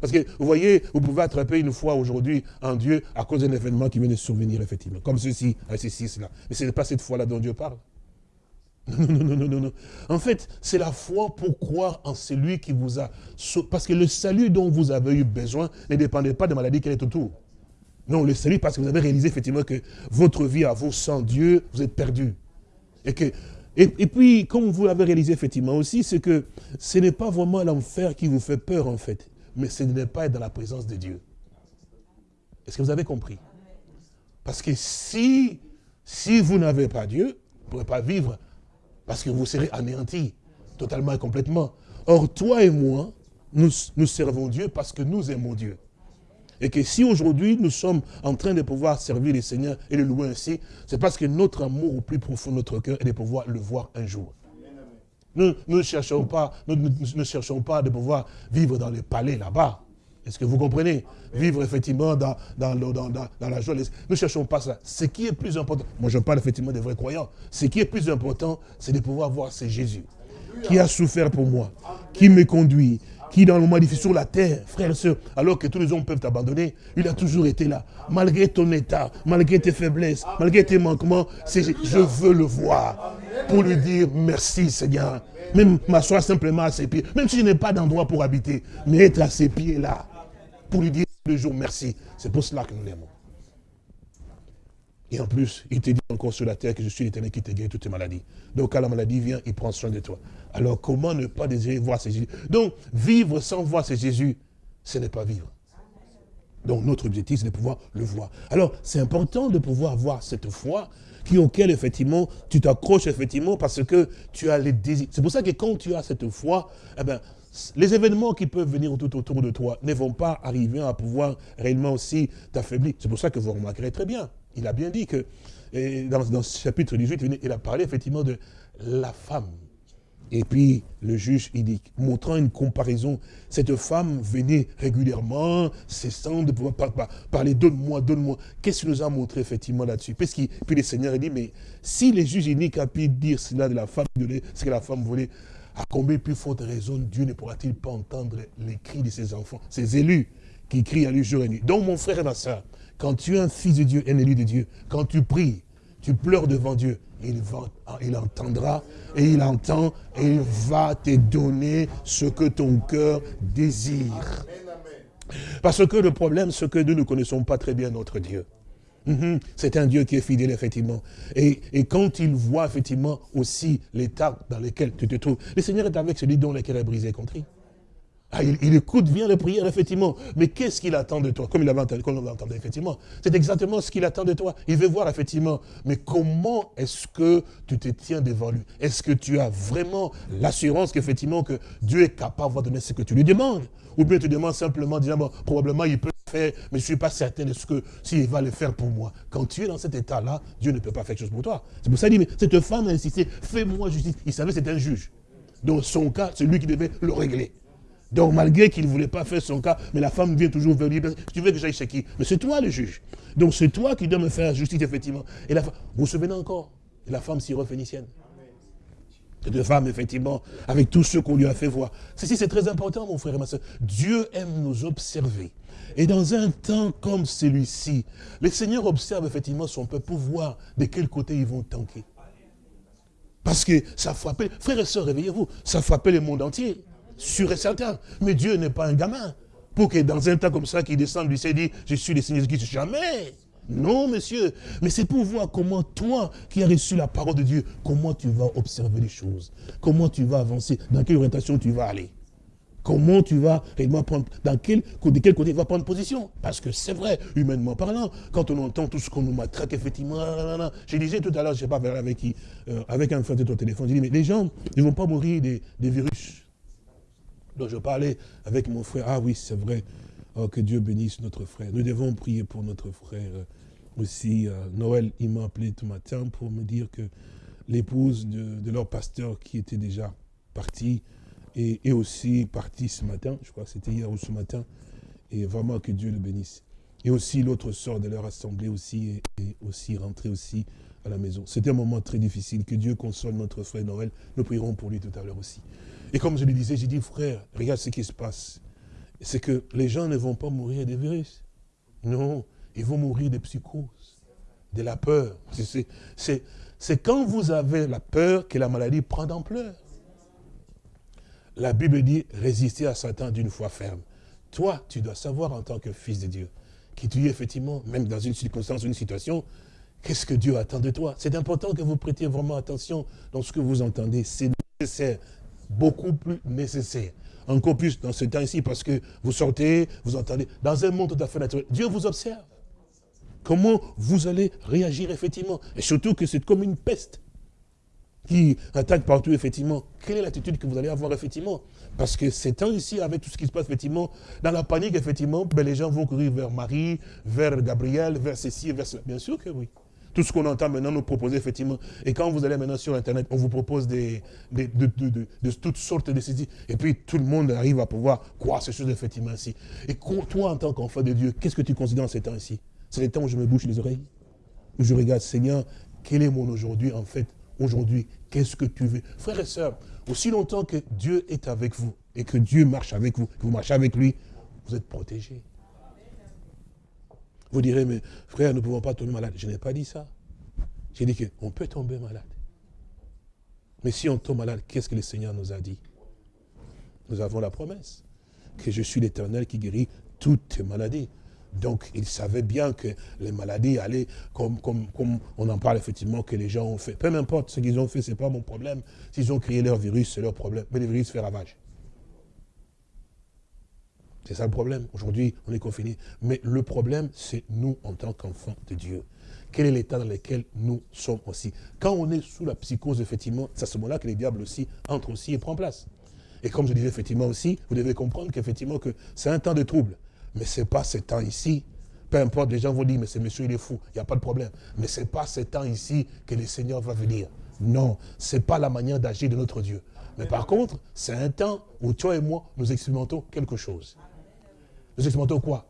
parce que vous voyez, vous pouvez attraper une foi aujourd'hui en Dieu à cause d'un événement qui vient de survenir, effectivement. Comme ceci, ceci, cela. Mais ce n'est pas cette foi-là dont Dieu parle. Non, non, non, non, non, non. En fait, c'est la foi pour croire en celui qui vous a... Parce que le salut dont vous avez eu besoin ne dépendait pas des maladies qui est autour. Non, le salut parce que vous avez réalisé effectivement que votre vie à vous sans Dieu, vous êtes perdu. Et que et, puis, comme vous l'avez réalisé effectivement aussi, c'est que ce n'est pas vraiment l'enfer qui vous fait peur en fait mais ce n'est pas être dans la présence de Dieu. Est-ce que vous avez compris? Parce que si, vous n'avez pas Dieu, vous ne pourrez pas vivre, parce que vous serez anéanti, totalement et complètement. Or, toi et moi, nous, nous servons Dieu parce que nous aimons Dieu. Et que si aujourd'hui nous sommes en train de pouvoir servir le Seigneur et le louer ainsi, c'est parce que notre amour au plus profond de notre cœur est de pouvoir le voir un jour. Nous, ne cherchons pas, ne cherchons pas de pouvoir vivre dans les palais là-bas. Est-ce que vous comprenez? Vivre effectivement dans, dans, la joie. Nous ne cherchons pas ça. Ce qui est plus important, moi je parle effectivement des vrais croyants, ce qui est plus important, c'est de pouvoir voir c'est Jésus qui a souffert pour moi, qui me conduit, qui dans le moment difficile sur la terre, frères et sœurs, alors que tous les hommes peuvent t'abandonner, il a toujours été là. Malgré ton état, malgré tes faiblesses, malgré tes manquements, je veux le voir pour lui dire merci Seigneur. Même m'asseoir simplement à ses pieds, même si je n'ai pas d'endroit pour habiter, mais être à ses pieds là, pour lui dire le jour merci. C'est pour cela que nous l'aimons. Et en plus, il te dit encore sur la terre que je suis l'éternel qui te guérit toutes tes maladies. Donc quand la maladie vient, il prend soin de toi. Alors comment ne pas désirer voir ce Jésus? Donc vivre sans voir ce Jésus, ce n'est pas vivre. Donc notre objectif, c'est de pouvoir le voir. Alors c'est important de pouvoir avoir cette foi qui auquel effectivement tu t'accroches effectivement parce que tu as les désirs. C'est pour ça que quand tu as cette foi, eh ben, les événements qui peuvent venir tout autour de toi ne vont pas arriver à pouvoir réellement aussi t'affaiblir. C'est pour ça que vous remarquerez très bien. Il a bien dit que, dans, ce chapitre 18, il a parlé effectivement de la femme Et puis, le juge, il dit, montrant une comparaison, cette femme venait régulièrement, cessant de pouvoir parler, donne-moi, donne-moi. Qu'est-ce qu'il nous a montré effectivement là-dessus? Puis le Seigneur il dit, mais si les juges uniques a pu dire cela de la femme, ce que la femme voulait, à combien plus forte raison Dieu ne pourra-t-il pas entendre les cris de ses enfants, ses élus, qui crient à lui jour et nuit? Donc mon frère et ma soeur, quand tu es un fils de Dieu, un élu de Dieu, quand tu pries, tu pleures devant Dieu, il, va, il entendra et il entend et il va te donner ce que ton cœur désire. Parce que le problème, c'est que nous ne connaissons pas très bien notre Dieu. Mhm. C'est un Dieu qui est fidèle, effectivement. Et, et, quand il voit, effectivement, aussi l'état dans lequel tu te trouves, le Seigneur est avec celui dont le cœur est brisé contre lui. Ah, il, écoute bien les prières, effectivement. Mais qu'est-ce qu'il attend de toi? Comme il avait entendu, effectivement. C'est exactement ce qu'il attend de toi. Il veut voir, effectivement. Mais comment est-ce que tu te tiens devant lui? Est-ce que tu as vraiment l'assurance qu'effectivement, que Dieu est capable de donner ce que tu lui demandes? Ou bien tu demandes simplement, disant, bon, probablement il peut le faire, mais je ne suis pas certain de ce que, s'il va le faire pour moi. Quand tu es dans cet état-là, Dieu ne peut pas faire quelque chose pour toi. C'est pour ça qu'il dit, mais cette femme a insisté, fais-moi justice. Il savait que c'était un juge. Dans son cas, c'est lui qui devait le régler. Donc malgré qu'il ne voulait pas faire son cas, mais la femme vient toujours vers lui, tu veux que j'aille chez qui? Mais c'est toi le juge. Donc c'est toi qui dois me faire justice, effectivement. Vous vous souvenez encore? La femme syro-phénicienne. Deux femmes, effectivement, avec tout ce qu'on lui a fait voir. Ceci, c'est très important, mon frère et ma soeur. Dieu aime nous observer. Et dans un temps comme celui-ci, le Seigneur observe effectivement son peuple pour voir de quel côté ils vont tanker. Parce que ça frappait, frères et sœurs, réveillez-vous, ça frappait le monde entier sûr et certain. Mais Dieu n'est pas un gamin. Pour que dans un temps comme ça, qu'il descende lui s'est dit, je suis le Seigneur Jésus, jamais. Non, monsieur. Mais c'est pour voir comment toi, qui as reçu la parole de Dieu, comment tu vas observer les choses. Comment tu vas avancer. Dans quelle orientation tu vas aller. Comment tu vas réellement prendre, dans quel, de quel côté tu vas prendre position. Parce que c'est vrai, humainement parlant, quand on entend tout ce qu'on nous matraque, effectivement, je disais tout à l'heure, je ne sais pas avec qui, euh, avec un frère de ton téléphone, je dis, mais les gens ne vont pas mourir des virus. Donc je parlais avec mon frère, ah oui, c'est vrai, oh, que Dieu bénisse notre frère. Nous devons prier pour notre frère aussi. Euh, Noël, il m'a appelé tout matin pour me dire que l'épouse de, leur pasteur qui était déjà partie est, aussi partie ce matin, je crois que c'était hier ou ce matin, et vraiment que Dieu le bénisse. Et aussi l'autre sort de leur assemblée aussi est, aussi rentré aussi à la maison. C'était un moment très difficile, que Dieu console notre frère Noël. Nous prierons pour lui tout à l'heure aussi. Et comme je le disais, j'ai dit, frère, regarde ce qui se passe. C'est que les gens ne vont pas mourir des virus. Non, ils vont mourir des psychoses, de la peur. C'est quand vous avez la peur que la maladie prend d'ampleur. La Bible dit, résister à Satan d'une foi ferme. Toi, tu dois savoir en tant que fils de Dieu, que tu es effectivement, même dans une circonstance, une situation, qu'est-ce que Dieu attend de toi? C'est important que vous prêtiez vraiment attention dans ce que vous entendez. C'est nécessaire beaucoup plus nécessaire. Encore plus dans ce temps-ci, parce que vous sortez, vous entendez, dans un monde tout à fait naturel. Dieu vous observe. Comment vous allez réagir effectivement? Et surtout que c'est comme une peste qui attaque partout, effectivement. Quelle est l'attitude que vous allez avoir, effectivement? Parce que ces temps-ci, avec tout ce qui se passe, effectivement, dans la panique, effectivement, ben, les gens vont courir vers Marie, vers Gabriel, vers ceci, vers cela. Bien sûr que oui. Tout ce qu'on entend maintenant nous proposer, effectivement. Et quand vous allez maintenant sur Internet, on vous propose des, de, toutes sortes de saisies. Et puis tout le monde arrive à pouvoir croire ces choses, effectivement, ainsi. Et toi, en tant qu'enfant de Dieu, qu'est-ce que tu considères en ces temps-ci C'est les temps où je me bouche les oreilles? Où je regarde, Seigneur, quel est mon aujourd'hui, en fait Aujourd'hui, qu'est-ce que tu veux? Frères et sœurs, aussi longtemps que Dieu est avec vous et que Dieu marche avec vous, que vous marchez avec lui, vous êtes protégés. Vous direz, mais frère, nous ne pouvons pas tomber malade. Je n'ai pas dit ça. J'ai dit qu'on peut tomber malade. Mais si on tombe malade, qu'est-ce que le Seigneur nous a dit? Nous avons la promesse que je suis l'éternel qui guérit toutes maladies. Donc, il savait bien que les maladies allaient, comme, comme, comme on en parle effectivement, que les gens ont fait. Peu importe ce qu'ils ont fait, ce n'est pas mon problème. S'ils ont créé leur virus, c'est leur problème. Mais le virus fait ravage. C'est ça le problème. Aujourd'hui, on est confiné. Mais le problème, c'est nous en tant qu'enfants de Dieu. Quel est l'état dans lequel nous sommes aussi? Quand on est sous la psychose, effectivement, c'est à ce moment-là que les diables aussi entrent aussi et prennent place. Et comme je disais effectivement aussi, vous devez comprendre qu'effectivement que c'est un temps de trouble. Mais ce n'est pas ce temps ici. Peu importe, les gens vont dire, mais ce monsieur, il est fou. Il n'y a pas de problème. Mais ce n'est pas ce temps ici que le Seigneur va venir. Non, ce n'est pas la manière d'agir de notre Dieu. Mais par contre, c'est un temps où toi et moi, nous expérimentons quelque chose. Nous expérimentons quoi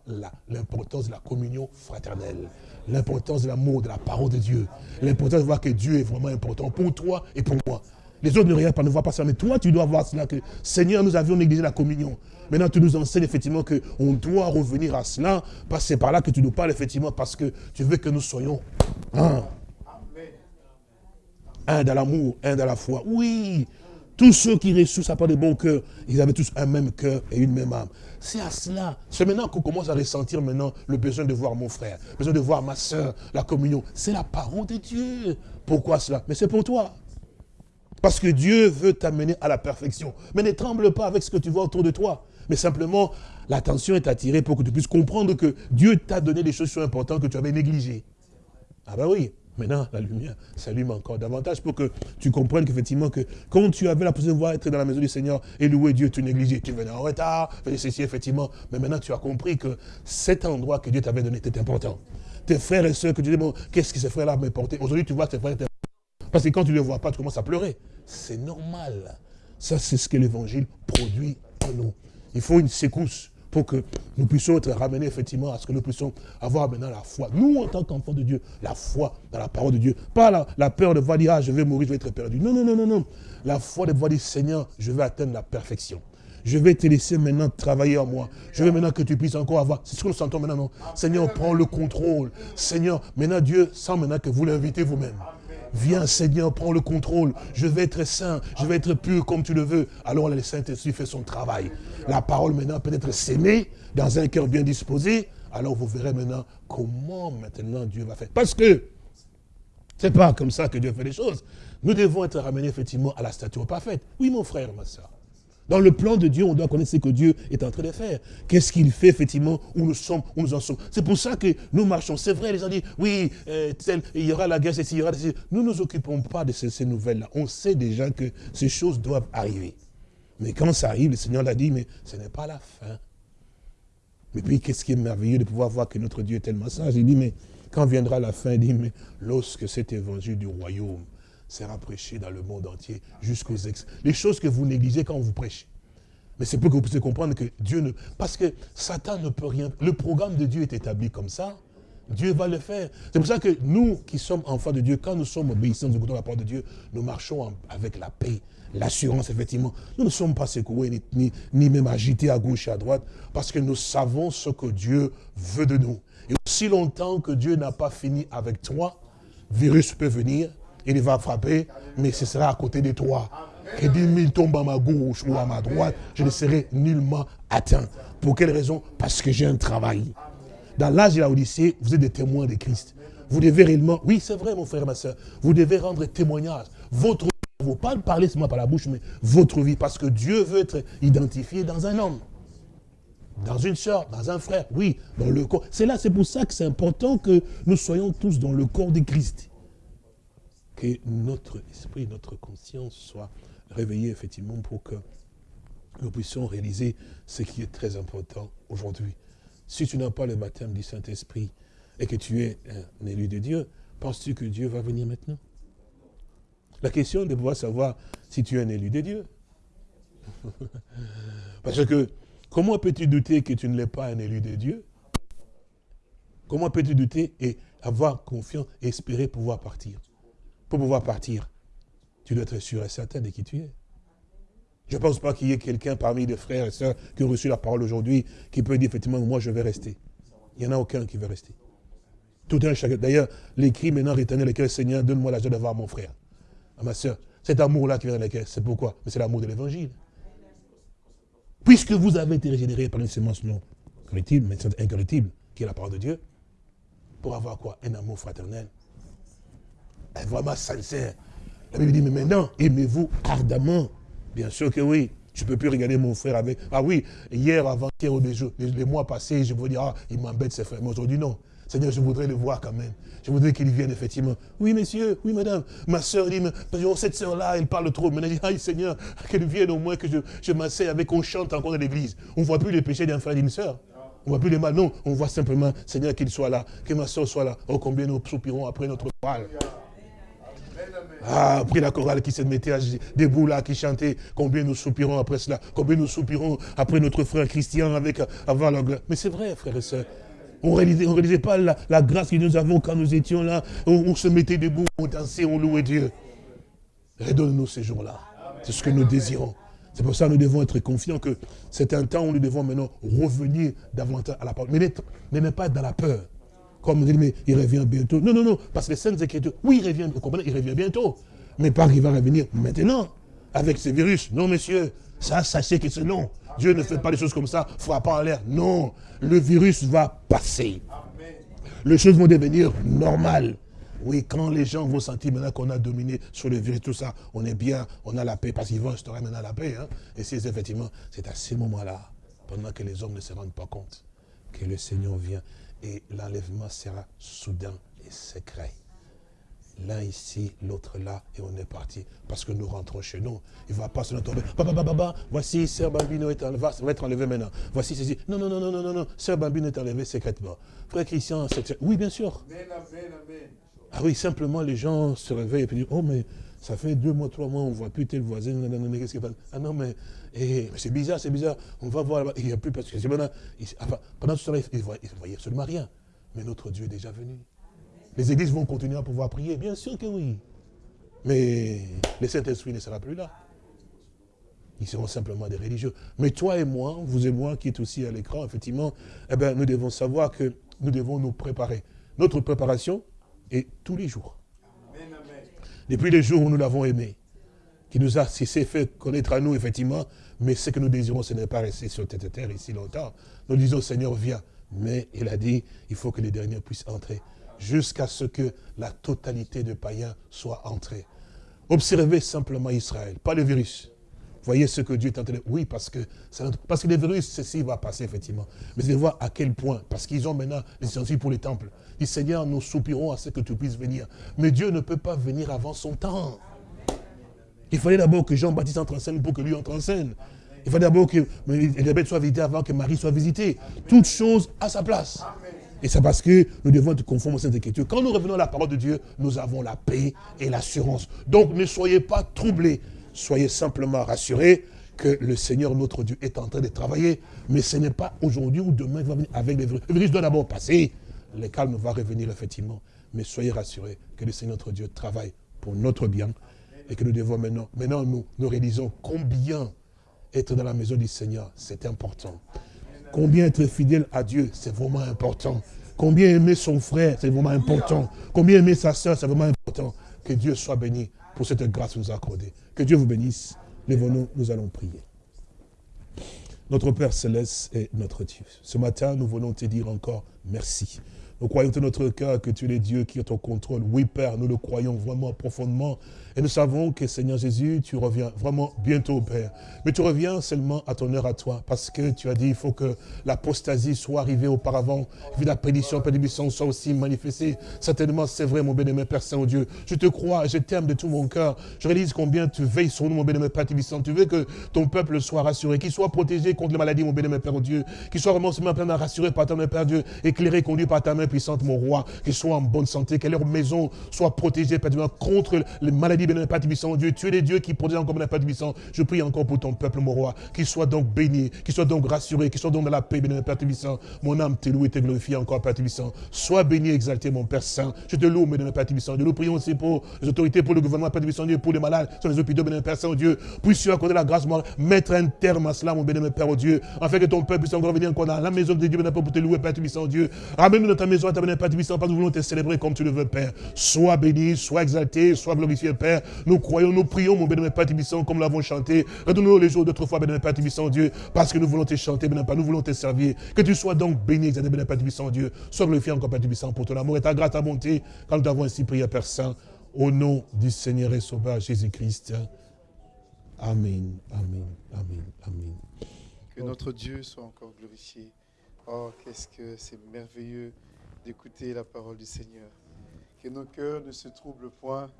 L'importance de la communion fraternelle. L'importance de l'amour, de la parole de Dieu. L'importance de voir que Dieu est vraiment important pour toi et pour moi. Les autres ne regardent pas, ne voient pas ça. Mais toi, tu dois voir cela Seigneur, nous avions négligé la communion. Maintenant, tu nous enseignes effectivement qu'on doit revenir à cela. Parce que c'est par là que tu nous parles, effectivement, parce que tu veux que nous soyons un. Un dans l'amour, un dans la foi. Oui, tous ceux qui ressuscitent à part de bon cœur, ils avaient tous un même cœur et une même âme. C'est à cela. C'est maintenant qu'on commence à ressentir maintenant le besoin de voir mon frère, le besoin de voir ma soeur, la communion. C'est la parole de Dieu. Pourquoi cela? Mais c'est pour toi. Parce que Dieu veut t'amener à la perfection. Mais ne tremble pas avec ce que tu vois autour de toi. Mais simplement, l'attention est attirée pour que tu puisses comprendre que Dieu t'a donné des choses importantes que tu avais négligées. Ah ben oui, maintenant la lumière s'allume encore davantage pour que tu comprennes qu'effectivement que quand tu avais la possibilité de voir être dans la maison du Seigneur et louer Dieu, tu négligeais, tu venais en retard, ceci effectivement. Mais maintenant tu as compris que cet endroit que Dieu t'avait donné était important. Tes frères et sœurs que tu dis, bon, qu'est-ce que ces frères-là m'ont porté? Aujourd'hui tu vois ces frères parce que quand tu ne les vois pas, tu commences à pleurer. C'est normal. Ça, c'est ce que l'évangile produit en nous. Il faut une secousse pour que nous puissions être ramenés effectivement à ce que nous puissions avoir maintenant la foi. Nous, en tant qu'enfants de Dieu, la foi dans la parole de Dieu. Pas la, peur de voir dire, ah, je vais mourir, je vais être perdu. Non, non, non, non, non. La foi de voir dire, Seigneur, je vais atteindre la perfection. Je vais te laisser maintenant travailler en moi. Je veux maintenant que tu puisses encore avoir. C'est ce que nous sentons maintenant, non? Seigneur, prends le contrôle. Seigneur, maintenant Dieu, sans maintenant que vous l'invitez vous-même. Viens Seigneur, prends le contrôle. Je vais être saint, je vais être pur comme tu le veux. Alors le Saint-Esprit fait son travail. La parole maintenant peut être sémée dans un cœur bien disposé. Alors vous verrez maintenant comment maintenant Dieu va faire. Parce que c'est pas comme ça que Dieu fait les choses. Nous devons être ramenés effectivement à la stature parfaite. Oui mon frère, ma soeur. Dans le plan de Dieu, on doit connaître ce que Dieu est en train de faire. Qu'est-ce qu'il fait effectivement, où nous sommes, où nous en sommes. C'est pour ça que nous marchons. C'est vrai, les gens disent, oui, euh, il y aura la guerre, il y aura Nous ne nous occupons pas de ces, nouvelles-là. On sait déjà que ces choses doivent arriver. Mais quand ça arrive, le Seigneur l'a dit, mais ce n'est pas la fin. Mais puis, qu'est-ce qui est merveilleux de pouvoir voir que notre Dieu est tellement sage? Il dit, mais quand viendra la fin, il dit, mais lorsque cet évangile du royaume sera prêché dans le monde entier jusqu'aux ex. Les choses que vous négligez quand vous prêchez. Mais c'est pour que vous puissiez comprendre que Dieu ne... Parce que Satan ne peut rien... Le programme de Dieu est établi comme ça. Dieu va le faire. C'est pour ça que nous qui sommes enfants de Dieu, quand nous sommes obéissants, nous écoutons la parole de Dieu, nous marchons avec la paix, l'assurance, effectivement. Nous ne sommes pas secoués, ni, ni, ni, même agités à gauche et à droite, parce que nous savons ce que Dieu veut de nous. Et aussi longtemps que Dieu n'a pas fini avec toi, virus peut venir, il va frapper, mais ce sera à côté de toi. Que 10 000 tombent à ma gauche ou à ma droite, je ne serai nullement atteint. Pour quelle raison? Parce que j'ai un travail. Dans l'âge de la Odyssée, vous êtes des témoins de Christ. Vous devez réellement, oui c'est vrai mon frère et ma soeur, vous devez rendre témoignage. Votre vie, ne pas parler seulement par la bouche, mais votre vie, parce que Dieu veut être identifié dans un homme. Dans une soeur, dans un frère, oui, dans le corps. C'est là, c'est pour ça que c'est important que nous soyons tous dans le corps de Christ que notre esprit, notre conscience soit réveillée effectivement pour que nous puissions réaliser ce qui est très important aujourd'hui. Si tu n'as pas le baptême du Saint-Esprit et que tu es un élu de Dieu, penses-tu que Dieu va venir maintenant? La question est de pouvoir savoir si tu es un élu de Dieu. Parce que comment peux-tu douter que tu ne l'es pas un élu de Dieu? Comment peux-tu douter et avoir confiance et espérer pouvoir partir? Pour pouvoir partir, tu dois être sûr et certain de qui tu es. Je ne pense pas qu'il y ait quelqu'un parmi les frères et sœurs qui ont reçu la parole aujourd'hui qui peut dire effectivement, moi je vais rester. Il n'y en a aucun qui veut rester. Tout un chacun. D'ailleurs, l'écrit maintenant réternel lequel Seigneur, donne-moi la joie de voir mon frère. À ma soeur. Cet amour-là qui vient dans lequel, c'est pourquoi? Mais c'est l'amour de l'évangile. Puisque vous avez été régénéré par une sémence non corruptible, mais incorruptible, qui est la parole de Dieu, pour avoir quoi? Un amour fraternel vraiment sincère. La Bible dit, mais maintenant, aimez-vous ardemment. Bien sûr que oui. Je ne peux plus regarder mon frère avec... Ah oui, hier, avant-hier, les, les, mois passés, je veux dire, ah, il m'embête ses frères. Mais aujourd'hui, non. Seigneur, je voudrais le voir quand même. Je voudrais qu'il vienne effectivement. Oui, monsieur, oui, madame. Ma soeur dit, mais, cette soeur-là, elle parle trop. Mais elle dit, ah, Seigneur, qu'elle vienne au moins que je, je m'asseye avec, qu'on chante encore dans l'église. On ne voit plus les péchés d'un frère et d'une soeur. On ne voit plus les mal. Non, on voit simplement, Seigneur, qu'il soit là, que ma soeur soit là. Oh, combien nous soupirons après notre parole. Ah, après la chorale qui se mettait à- debout là, qui chantait, combien nous soupirons après cela, combien nous soupirons après notre frère Christian avec avant la. Mais c'est vrai, frères et sœurs. On ne réalisait, on pas la, grâce que nous avons quand nous étions là, on, on se mettait debout, on dansait, on louait Dieu. Redonne-nous ces jours-là. C'est ce que nous désirons. C'est pour ça que nous devons être confiants que c'est un temps où nous devons maintenant revenir davantage à la parole. Mais n'être- ne pas dans la peur. Comme on dit, mais il revient bientôt. Non, non, non, parce que les Saintes Écritures, oui, il revient, vous comprenez, il revient bientôt. Mais pas qu'il va revenir maintenant, avec ce virus. Non, monsieur, ça, sachez que c'est non. Dieu ne fait pas des choses comme ça, frappant en l'air. Non, le virus va passer. Les choses vont devenir normales. Oui, quand les gens vont sentir maintenant qu'on a dominé sur le virus, tout ça, on est bien, on a la paix, parce qu'ils vont instaurer maintenant la paix. Hein. Et c'est effectivement, c'est à ces moments-là, pendant que les hommes ne se rendent pas compte, que le Seigneur vient et l'enlèvement sera soudain et secret. L'un ici, l'autre là, et on est parti. Parce que nous rentrons chez nous. Il ne va pas se tomber. Baba, baba, baba, voici, Sœur Bambino est enlevé, va être enlevé maintenant. Voici ceci. Non, non, non, non, non, non, non. Sœur Bambino est enlevé secrètement. Frère Christian. Oui, bien sûr. Ah oui, simplement les gens se réveillent et puis disent, oh mais ça fait deux mois, trois mois, on ne voit plus tel voisin, qu'est-ce qui passe? Ah non, mais, eh, c'est bizarre, c'est bizarre, on va voir là-bas, il n'y a plus, parce que maintenant, il- enfin, pendant ce temps-là, ils ne voyaient absolument rien. Mais notre Dieu est déjà venu. Les églises vont continuer à pouvoir prier, bien sûr que oui. Mais le Saint-Esprit ne sera plus là. Ils seront simplement des religieux. Mais toi et moi, vous et moi qui êtes aussi à l'écran, effectivement, eh ben, nous devons savoir que nous devons nous préparer. Notre préparation est tous les jours. Depuis les jours où nous l'avons aimé, qui nous a s'est fait connaître à nous, effectivement, mais ce que nous désirons, ce n'est pas rester sur cette terre ici longtemps. Nous disons, Seigneur, viens. Mais il a dit, il faut que les derniers puissent entrer, jusqu'à ce que la totalité des païens soit entrée. Observez simplement Israël, pas le virus. Voyez ce que Dieu est en train de... Oui, parce que, parce que le virus, ceci va passer, effectivement. Mais de voir à quel point, parce qu'ils ont maintenant les ustensiles pour les temples. Il dit, Seigneur, nous soupirons à ce que tu puisses venir. Mais Dieu ne peut pas venir avant son temps. Il fallait d'abord que Jean-Baptiste entre en scène pour que lui entre en scène. Il fallait d'abord que Elisabeth soit visitée avant que Marie soit visitée. Toute chose à sa place. Et c'est parce que nous devons être conformes aux Saintes Écritures. Quand nous revenons à la parole de Dieu, nous avons la paix et l'assurance. Donc ne soyez pas troublés. Soyez simplement rassurés que le Seigneur, notre Dieu, est en train de travailler. Mais ce n'est pas aujourd'hui ou demain qu'il va venir avec les virus. Le virus doit d'abord passer. Le calme va revenir effectivement. Mais soyez rassurés que le Seigneur, notre Dieu, travaille pour notre bien. Et que nous devons maintenant, maintenant nous, nous réalisons combien être dans la maison du Seigneur, c'est important. Combien être fidèle à Dieu, c'est vraiment important. Combien aimer son frère, c'est vraiment important. Combien aimer sa soeur, c'est vraiment important. Que Dieu soit béni pour cette grâce que nous accordée. Que Dieu vous bénisse. Lèvons-nous, nous allons prier. Notre Père Céleste est notre Dieu. Ce matin, nous voulons te dire encore merci. Nous croyons de notre cœur que tu es le Dieu qui est au contrôle. Oui, Père, nous le croyons vraiment profondément. Et nous savons que, Seigneur Jésus, tu reviens vraiment bientôt, Père. Mais tu reviens seulement à ton heure à toi, parce que tu as dit il faut que l'apostasie soit arrivée auparavant, puis la prédiction, Père de soit aussi manifestée. Certainement, c'est vrai, mon bien-aimé Père Saint-Dieu. Je te crois, je t'aime de tout mon cœur. Je réalise combien tu veilles sur nous, mon bien-aimé Père Tibissant. Tu veux que ton peuple soit rassuré, qu'il soit protégé contre les maladies, mon bien-aimé Père Dieu. Qu'il soit vraiment pleinement rassuré par ta main, Père Dieu, éclairé, conduit par ta main puissante, mon roi. Qu'il soit en bonne santé, que leur maison soit protégée, Père Dieu, contre les maladies, bien-aimé Père. Dieu, tu es le Dieu qui protège encore, mon Père Tibissant. Je prie encore pour ton peuple, mon roi. Qu'il soit donc béni, qu'il soit donc rassuré, qu'il soit donc dans la paix, bien-aimé Père Tibissant. Mon âme te loue et te glorifie encore, Père Tibissant. Sois béni, exalté, mon Père Saint. Je te loue, bien-aimé Père Tibissant. Dieu, nous prions aussi pour les autorités, pour le gouvernement, Père Tibissant, Dieu, pour les malades, sur les hôpitaux, bien-aimé Père Saint, Dieu. Puisses-tu accorder la grâce, moi, mettre un terme à cela, mon bien-aimé Père, oh Dieu, afin que ton peuple puisse encore venir encore dans la maison de Dieu, Père, pour te louer, Père Tibissant, Dieu. Ramène-nous dans ta maison, Père parce que nous voulons te célébrer comme tu le veux, Père. Sois béni, sois exalté, sois glorifié, Père. Nous croyons, nous prions, mon bien-aimé Père Tibissant, comme l'avons chanté. Redonne-nous les jours d'autrefois, bien-aimé Père Tibissant, Dieu, parce que nous voulons te chanter, bien-aimé Père, nous voulons te servir. Que tu sois donc béni, exalté, bien-aimé Père Dieu. Sois glorifié encore, Père Tibissant, pour ton amour et ta grâce, ta bonté, quand nous t'avons ainsi prié, Père Saint, au nom du Seigneur et Sauveur Jésus-Christ. Amen, amen, amen, amen. Que notre Dieu soit encore glorifié. Oh, qu'est-ce que c'est merveilleux d'écouter la parole du Seigneur. Que nos cœurs ne se troublent point,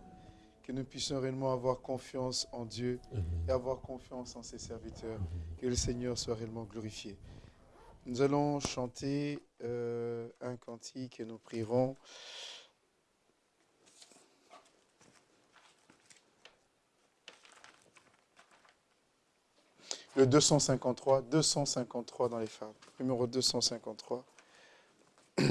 que nous puissions réellement avoir confiance en Dieu et avoir confiance en ses serviteurs. Que le Seigneur soit réellement glorifié. Nous allons chanter euh, un cantique et nous prierons. Le 253, 253 dans les femmes, numéro 253.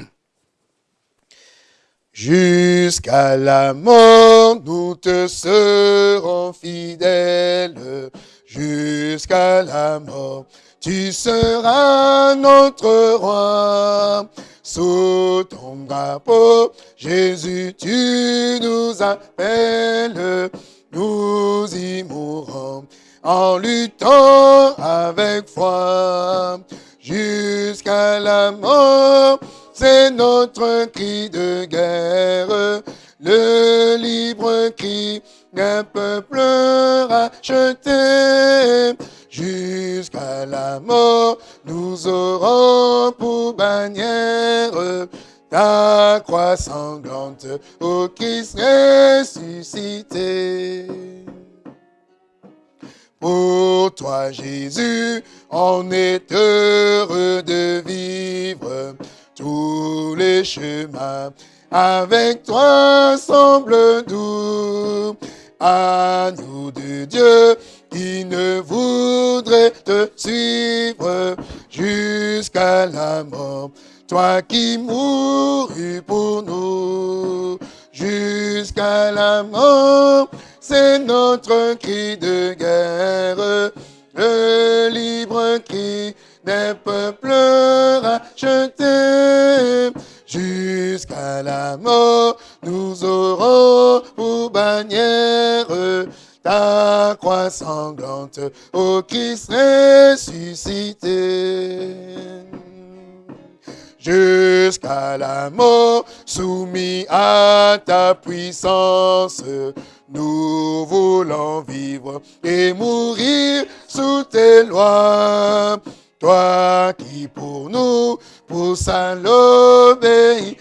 Jusqu'à la mort nous te serons fidèles. Jusqu'à la mort, tu seras notre roi. Sous ton drapeau, Jésus, tu nous appelles. Nous y mourrons en luttant avec foi jusqu'à la mort c'est notre cri de guerre, le libre cri d'un peuple racheté. Jusqu'à la mort, nous aurons pour bannière ta croix sanglante, ô Christ ressuscité. Pour toi, Jésus, on est heureux de vivre tous les chemins avec toi semblent doux. À nous de Dieu qui ne voudrait te suivre jusqu'à la mort. Toi qui mourus pour nous jusqu'à la mort, c'est notre cri de guerre, le libre cri des peuples rachetés. Jusqu'à la mort, nous aurons pour bannière ta croix sanglante, ô Christ ressuscité. Jusqu'à la mort, soumis à ta puissance, nous voulons vivre et mourir sous tes lois. Toi qui pour nous pousse à l'obéissance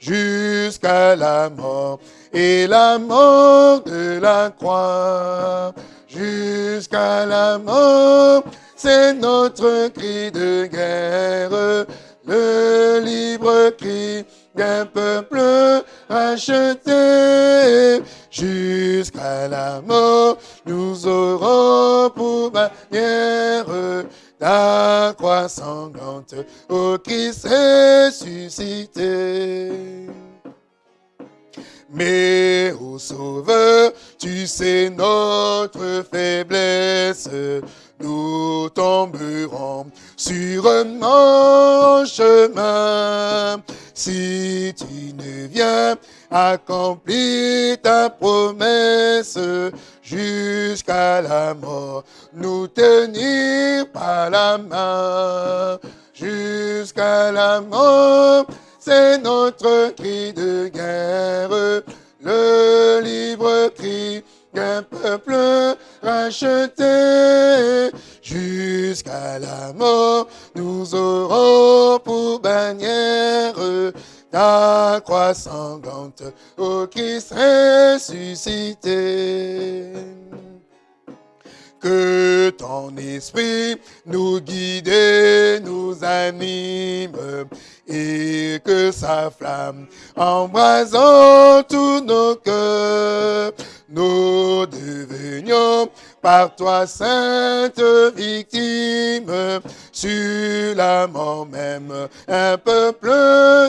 jusqu'à la mort et la mort de la croix. Jusqu'à la mort, c'est notre cri de guerre, le libre cri d'un peuple racheté jusqu'à la mort. Nous aurons pour manière ta croix sanglante, ô Christ ressuscité. Mais, ô Sauveur, tu sais notre faiblesse, nous tomberons sûrement en chemin. Si tu ne viens accomplir ta promesse jusqu'à la mort, nous tenir par la main jusqu'à la mort, c'est notre cri de guerre, le libre cri d'un peuple racheté jusqu'à la mort. Nous aurons pour bannière ta croix sanglante, ô Christ ressuscité. Que ton esprit nous guide nous anime et que sa flamme embrasant tous nos cœurs, nous devenions par toi sainte victime, sur la mort même, un peuple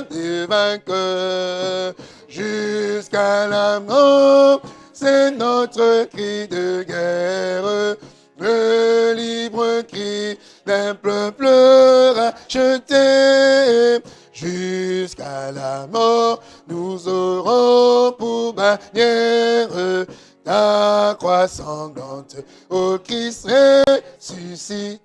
de vainqueurs, jusqu'à la mort, c'est notre cri de guerre, le libre cri d'un peuple racheté. Jusqu'à la mort, nous aurons pour bannière ta croix sanglante, ô Christ ressuscité.